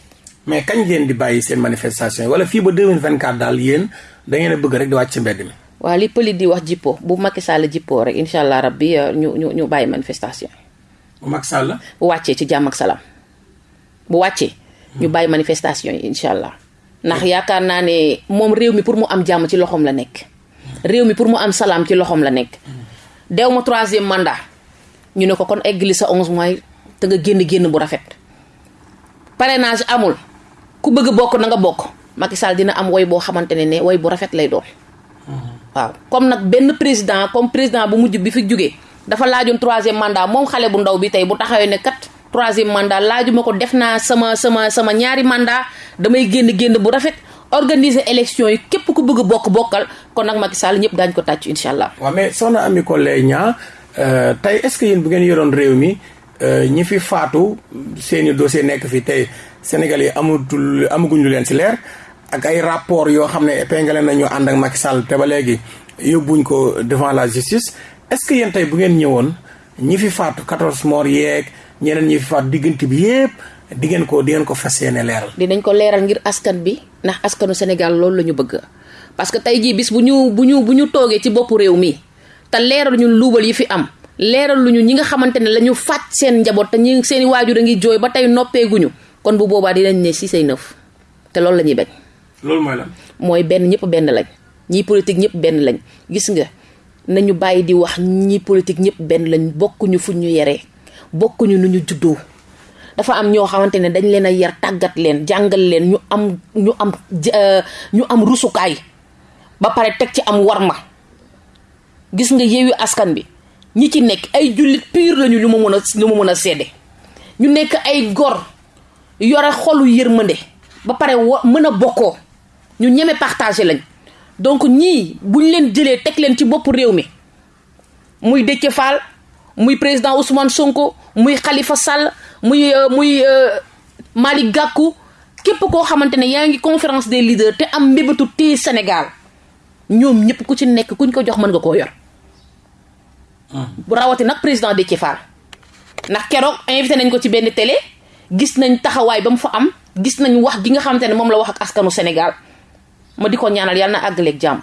Mais kañ ngeen di bàyyi seen manifestation wala fii ba 2024 daal yéen da ngeen a bëgg rek di wàcc mbedd mi. waaw li pëli di wax jippo bu Macky Sall jippoo rek incha allah rabbi ñu ñu ñu bàyyi manifestation bu Macky Sall. bu wàccee ci jàmm ak salaam bu wàccee. ñu bàyyi manifestation yi incha allah. ndax yaakaar naa ne moom réew mi pour mu am jàmm ci loxoom la nekk. réew mi pour mu am salaam ci loxoom la nekk. dew ma troisième mandat ñu ne ko kon eggali sa onze mois te nga génn génn bu rafet. parrainage amul. Ku bëgg bokk na nga bokk. Macky Sall dina am woy boo xamante ne ne woy bu rafet lay doon. waaw. Comme nag benn président comme président bu mujj bi fi jógee dafa laajoon troisième mandat moom xale bu ndaw bi tey bu taxawee ne kat troisième mandat laajuma ko def naa sama sama sama ñaari mandat damay génn génn bu rafet. Organiser élection yi képp ku bëgg bokk bokkal. Kon nag Macky Sall ñëpp daañu ko tàcc incha allah. waaw mais soxna Amy Collé Niang tey est-ce que yéen bu ngeen yoroon réew mi ñi fi faatu seeni dossier nekk fi tey. Sénégal yi amatul amaguñ lu leen ci leer ak ay rapport yoo xam ne épinglé nañu ànd ak Macky Sall te ba léegi yóbbuñ ko devant la justice est-ce que yéen bu ngeen ñëwoon ñi fi faatu 14 morts yeeg ñeneen ñi fi faatu diggante bi yépp di ko di ngeen ko fas yéene leeral. dinañ ko leeral ngir askan bi ndax askanu Sénégal loolu la ñu bëgg parce que tey jii bis bu ñu bu ñu bu ñu toogee ci boppu réew mi te leeral ñun luubal yi fi am leeral lu ñu ñi nga xamante ne la ñu fàtt seen njaboot te ñi seen waajur a ngi jooy ba tey noppeeguñu. Kon bu boobaa dinañ ne si say nëf te loolu la ñuy bañ. loolu mooy lan. mooy benn ñëpp benn lañ. Ñii politique ñëpp benn lañ. Gis nga nañu bàyyi di wax ñii politique ñëpp benn lañ. Bokkuñu fu ñu yeree bokkuñu nu ñu juddoo. Dafa am ñoo xamante ne dañ leen a yar tàggat leen jàngal leen ñu am ñu am ñu am rusukaay. Ba pare teg ci am warma. Gis nga yeewu askan bi ñi ci nekk ay jullit pur lañu ñu ma mën a ñu ma mën a sedde ñu nekk ay gor yore xolu yërmande ba pare wo mën a bokkoo. Ñu ñeme partagé lañ. Donc ñii buñ leen jëlee teg leen ci bopp réew mi muy Déthié Fall muy président Ousmane Sonko muy Khalifa Sall muy muy Malick Gakou képp koo xamante ne yaa ngi conférence des leaders te am mbébétu téye Sénégal ñoom ñëpp ku ci nekk kuñ ko jox mën nga koo yor. Bu rawati nag président Déthié Fall ndax keroog invité nañ ko ci benn télé gis nañ taxawaay ba mu fa am gis nañ wax gi nga xamante ne moom la wax ak askanu Sénégal ma di ko ñaanal yàlla na àggaleeg jàmm.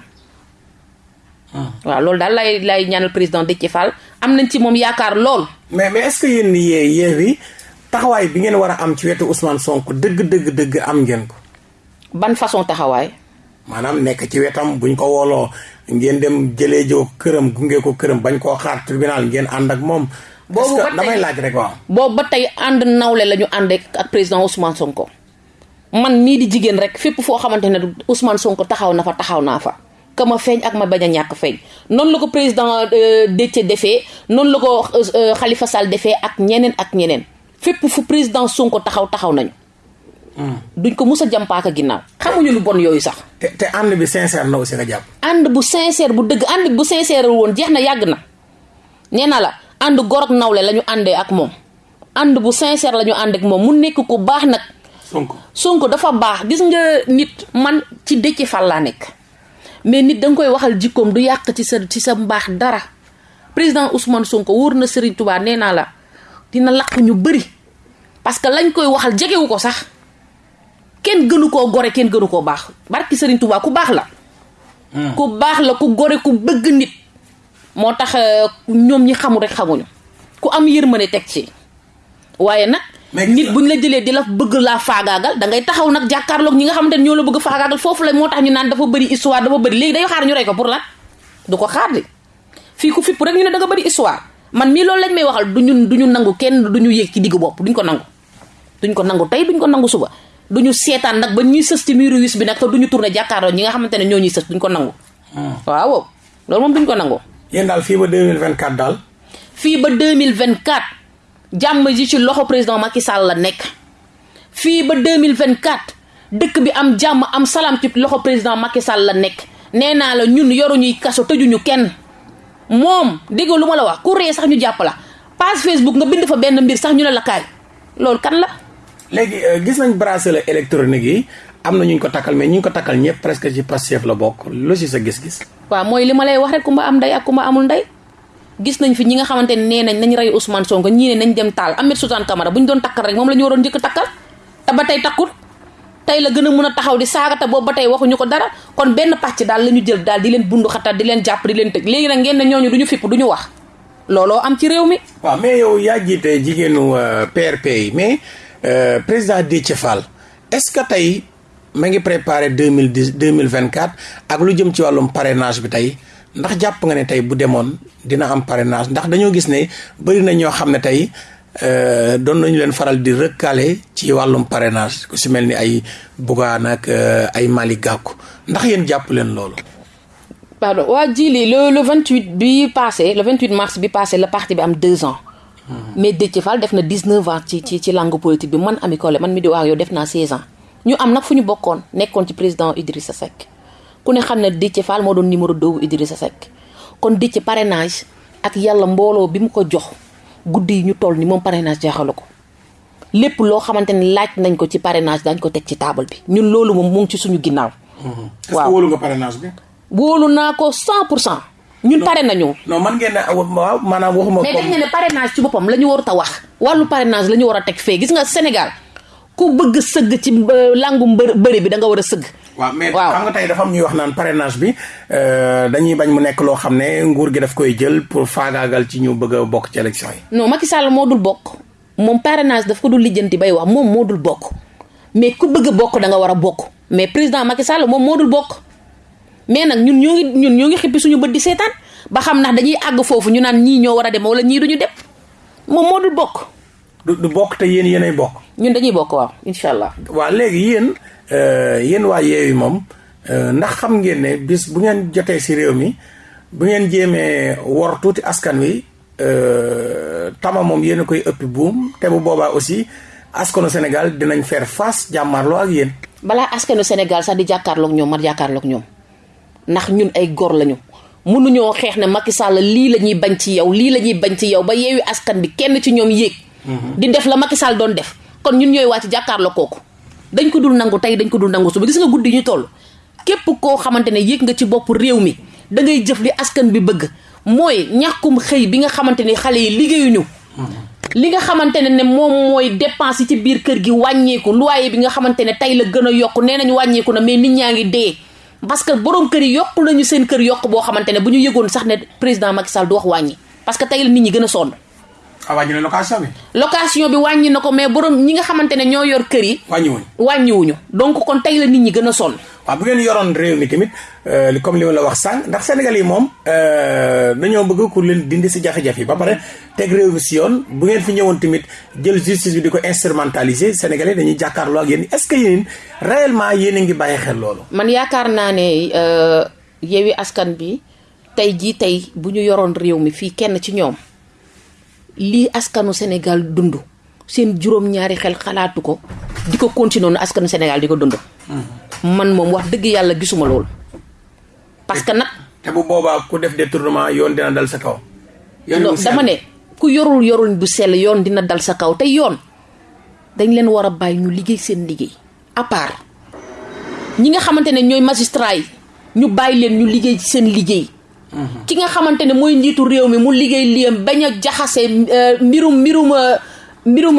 waaw loolu daal lay lay ñaanal président Déthié Fall am nañ ci moom yaakaar lool. mais mais est-ce que yéen yee Yewwi taxawaay bi ngeen war a am ci wetu Ousmane Sonko dëgg dëgg dëgg am ngeen ko. ban façon taxawaay. Maanaam nekk ci wetam buñ ko wooloo ngeen dem jëlee joo këram gunge ko këram bañ koo xaar tribunal ngeen ànd ak moom. boobu ba tey damay laaj rek waaw. boobu ba tey ànd nawle la ñu ànd ak président Ousmane Sonko man mii di jigéen rek fépp foo xamante ne Ousmane Sonko taxaw na fa taxaw naa fa. ka ma feeñ ak ma bañ a ñàkk feeñ noonu la ko président Déthié defee noonu la ko Khalifa Sall defee ak ñeneen ak ñeneen fépp fu président Sonko taxaw taxaw nañu. Duñ ko mus a jàmpaaka ginnaaw. xamuñu lu bon yooyu sax. te te ànd bi sincère na aussi nga jàpp. ànd bu sincère bu dëgg ànd bu sincère woon jeex na yàgg na nee na la ànd gor ak nawle la ñu àndee ak moom ànd bu sincère la ñu ànd ak moom mu nekk ko baax nag. Sonko Sonko dafa baax gis nga nit man ci Déthié Fall laa nekk. mais nit da nga koy waxal jikkoom du yàq ci sa ci sa mbaax dara président Ousmane Sonko wóor na Serigne Touba nee naa la dina laq ñu bëri parce que lañ koy waxal jegewu ko sax kenn gënu koo gore kenn gënu koo baax. Barki Serigne Touba ku baax la. ku baax la ku gore ku bëgg nit. moo tax ñoom ñi xamul rek xamuñu. Ku am yërmande teg ci. Waaye nag. nit buñ la jëlee di la bëgg laa faagaagal da ngay taxaw nag jàkkaarloog ñi nga xamante ne ñoo la bëgg faagaagal. Foofu la moo tax ñu naan dafa bëri histoire dafa bëri. Léegi day xaar ñu rey ko pour lan? Du ko xaar fii ku fipp rek ñu ne da nga bëri histoire. Man mii loolu lañ may waxal duñu duñu nangu kenn duñu yéeg ci diggu bopp. Duñ ko nangu. Duñ ko nangu tey duñ ko nangu suba duñu seetaan nag ba ñuy sës ci miiru wis bi nag te duñu tourné jàkkaarloog ñi nga xamante ne ñoo ñuy sës duñ ko nangu waaw loolu moom duñ ko nangu yéen daal fii ba 2024 daal fii ba 2024 jàmm ji ci loxo président Macky Sall la nekk. Fii ba 2024 dëkk bi am jàmm am salaam ci loxo président Macky Sall la nekk. Nee naa la ñun yoruñuy kaso tëjuñu kenn. Moom dégg lu ma la wax ku ree sax ñu jàpp la. Page Facebook nga bind fa benn mbir sax ñu la kaay. Loolu kan la. Léegi gis nañ bracelet électronique yi am na ñu ko takkal mais ñu ko takkal ñëpp presque ci Pastef la bokk. Lu si sa gis-gis. waaw mooy li ma lay wax rek ku ma am ndey ak ku ma amul ndey. gis nañ fi ñi nga xamante ne nee nañ nañ rey Ousmane Sonko ne nañ dem taal. Ahmed Suzanne Camara bu ñu doon takkal rek moom la ñu waroon njëkk takkal. Te ba tey takkul. Tey la gën a mën a taxaw di saaga te boobu ba tey waxuñu ko dara. Kon benn pàcc daal la ñu jël daal di leen bundu xatal di leen jàpp di leen tëj. Léegi nag ngeen ne ñooñu duñu fipp duñu wax. Looloo am ci réew mi. waaw mais yow yaa jiite jigéenu PRP yi mais président Déthié est-ce que tey ma ngi préparé deux mille dix vingt parrainage bi tey? ndax jàpp nga ne tey bu demoon dina am parrainage? Na ñoo xam ne tey doon nañu leen faral di parrainage loolu? pardon le le 28 bi passé le 28 mars bi passé le parti bi deux ans. Mais Déthié Fall def na 19 ans ci ci ci langue politique bi man Ami Collé man mi di wax yow def naa 16 ans ñu am nag fu ñu bokkoon nekkoon ci président Idrissa Seck. ku ne xam ne Déthié Fall moo doon numéro 2 bu Idrissa Seck kon Déthié parrainage ak yàlla mbooloo bi mu ko jox guddi yi ñu toll ni moom parrainage jaaxalu ko lépp loo xamante ne laaj nañ ko ci parrainage dañ ko teg ci table bi ñun loolu moom mu ngi ci suñu ginnaaw. est-ce que wóolu nga parrainage bi. wóolu naa ko 100 pour cent. Ñun pare nañu. non man ngeen ne waaw maanaam waxuma. mais dañ ne ne parrainage ci boppam la ñu warut a wax. wàllu parrainage la ñu war a teg fee gis nga Sénégal ku bëgg sëgg ci langu mbër bëri bi da nga war a sëgg. waaw mais xam nga tey dafa am ñuy wax naan parrainage bi dañuy bañ mu nekk loo xam ne nguur gi daf koy jël pour faagaagal ci ñu bëgg a bokk ci élection yi. non Macky Sall moo dul bokk moom parrainage daf ko dul lijjanti bay wax moom moo dul bokk mais ku bëgg a bokk da nga war a bokk mais président Macky Sall moom moo dul bokk mais nag ñun ñoo ngi ñun ñoo ngi xippi suñu bët di seetaan ba xam ndax dañuy àgg foofu ñu naan ñii ñoo war a dem wala ñii duñu dem moom moo dul bokk. du du bokk te yéen yéenay bokk. ñun dañuy bokk waaw incha allah. waaw léegi yéen yéen waa Yewwi moom ndax xam ngeen ne bis bu ngeen jotee ci réew mi bu ngeen jéemee wor tuuti askan wi tama moom yéen a koy ëppi buum te bu boobaa aussi askanu Sénégal dinañ faire face jàmmarloo ak yéen. balaa askanu Sénégal sax di jàkkaarloog ñoom ma jàkkaarloog ñoom ndax ñun ay góor lañu. mënuñoo xeex ne Macky Sall lii la ñuy bañ ci yow lii la ñuy bañ ci yow ba yeewi askan bi kenn ci ñoom yéeg. di def la Macky Sall doon def kon ñun ñooy wàcc jàkkaarloo kooku. dañ ko dul nangu tey dañ ko dul nangu suba gis nga guddi ñu toll képp koo xamante ne yéeg nga ci bopp réew mi da ngay jëf li askan bi bëgg mooy ñàkkum xëy bi nga xamante ne xale yi liggéeyuñu. li nga xamante ne ne moom mooy dépense yi ci biir kër gi wàññeeku loyer bi nga xamante ne tey la gën a yokk nee nañu wàññeeku na mais nit ñaa ngi dee. Parce que borom kër yi yokk nañu seen kër yokk boo xamante ne bu ñu yëgoon sax ne président Macky Sall du wax wàññi parce que tey la nit ñi gën a sonn. ah wàññi na location bi. location bi wàññi na ko mais borom ñi nga xamante ne ñoo yor kër yi. wàññiwuñu wàññiwuñu donc kon tey la nit ñi gën a sonn. Waaw bu ngeen yoroon réew mi tamit comme li ma la wax sànq ndax Sénégal yi moom dañoo bëgg ku leen dindi si jafe-jafe yi ba pare teg réew mi si yoon bu ngeen fi ñëwoon tamit jël justice bi di ko instrumentaliser Sénégalais dañuy jàkkaarloo ak yéen est-ce que yéen réellement yéen a ngi bàyyi xel loolu. man yaakaar naa ne Yewwi Askan bi tey jii tey bu ñu yoroon réew mi fii kenn ci ñoom lii askanu Sénégal dund seen juróom-ñaari xel xalaatu ko di ko continuer askanu Sénégal di ko dund. Man moom wax dëgg yàlla gisuma loolu. parce que nag. te bu boobaa ku def détournement yoon dina dal sa kaw. yoon dama ne ku yorul yorul bu sell yoon dina dal sa kaw te yoon dañ leen war a bàyyi ñu liggéey seen liggéey à part ñi nga xamante ne ñooy magistrat yi ñu bàyyi leen ñu liggéey ci seen liggéey. ki nga xamante ne mooy njiitu réew mi mu liggéey liyam bañ a jaxase mbirum mbirum mbirum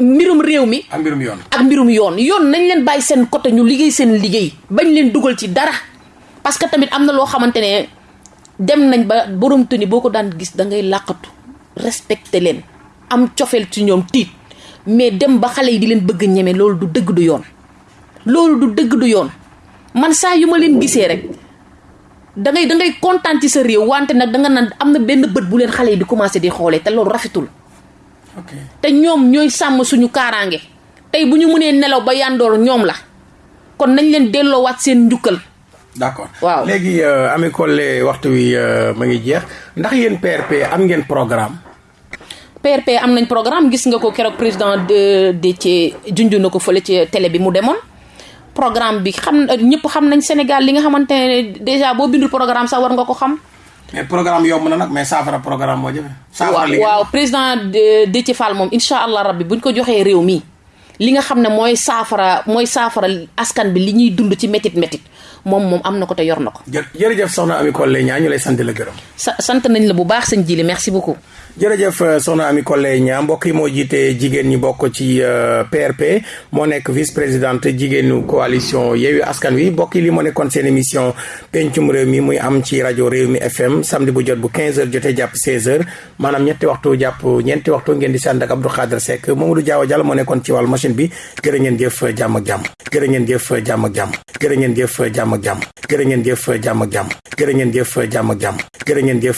mbirum réew mi. Ak mbirum yoon. Ak mbirum yoon. Yoon nañ leen bàyyi seen côté ñu liggéey seen liggéey. Bañ leen dugal ci dara. Parce que tamit am na loo xamante ne dem nañ ba borom tëni boo ko daan gis da ngay làqatu. Respecté leen. Am cofeel ci ñoom tiit. Mais dem ba xale yi di leen bëgg ñeme loolu du dëgg du yoon. Loolu du dëgg du yoon. Man saa yu ma leen gisee rek da ngay da ngay kontaan ci sa réew wante nag da nga naan am na benn bët bu leen xale yi di commencé di xoolee te loolu rafetul. Te ñoom ñooy sàmm suñu kaaraange tey bu ñu mënee nelaw ba yandoor ñoom la kon nañ leen delloowaat seen njukkal. d'accord waaw léegi Ami Collé waxtu wi ma ngi jeex ndax yéen PRP am ngeen programme. PRP am nañ programme gis nga ko keroog président de Déthié junj na ko fële ci télé bi mu demoon. programme bi xam ñëpp xam nañ Sénégal li nga xamante ne déjà boo bindul programme sax war nga ko xam. Mais programme yomb na nag mais saafara programme moo jafe. saafara li waaw président Déthié Fall moom incha allah rabbi buñ ko joxee réew mi li nga xam ne mooy saafara mooy saafara askan bi li ñuy dund ci métit métit moom moom am na ko te yor na ko. jë jërëjëf soxna Ami Collé Niang ñu lay sant la gërëm. sa sant nañ la bu baax sëñ Jili merci beaucoup. Jërëjëf soxna Ami Collé Niang mbokk yi moo jiite jigéen ñi bokk ci PRP moo nekk vice présidente jigéenu coalition Yewwi Askan Wi. Mbokk yi li moo nekkoon seen émission pencum réew mi muy am ci rajo réew mi FM samedi bu jot bu 15h jotee jàpp 16h maanaam ñetti waxtu jàpp ñeenti waxtu ngeen di sànd ak Abdou Khadre Seck Mamadou Diaw moo nekkoon ci wàllu machine bi. Jërë ngeen jëf jàmm ak jàmm. Jërë ngeen jëf jàmm ak jàmm. Jërë ngeen jëf jàmm ak jàmm. Jërë ngeen jëf jàmm ak jàmm. Jërë ngeen jëf jàmm ak jàmm. Jërë ngeen jëf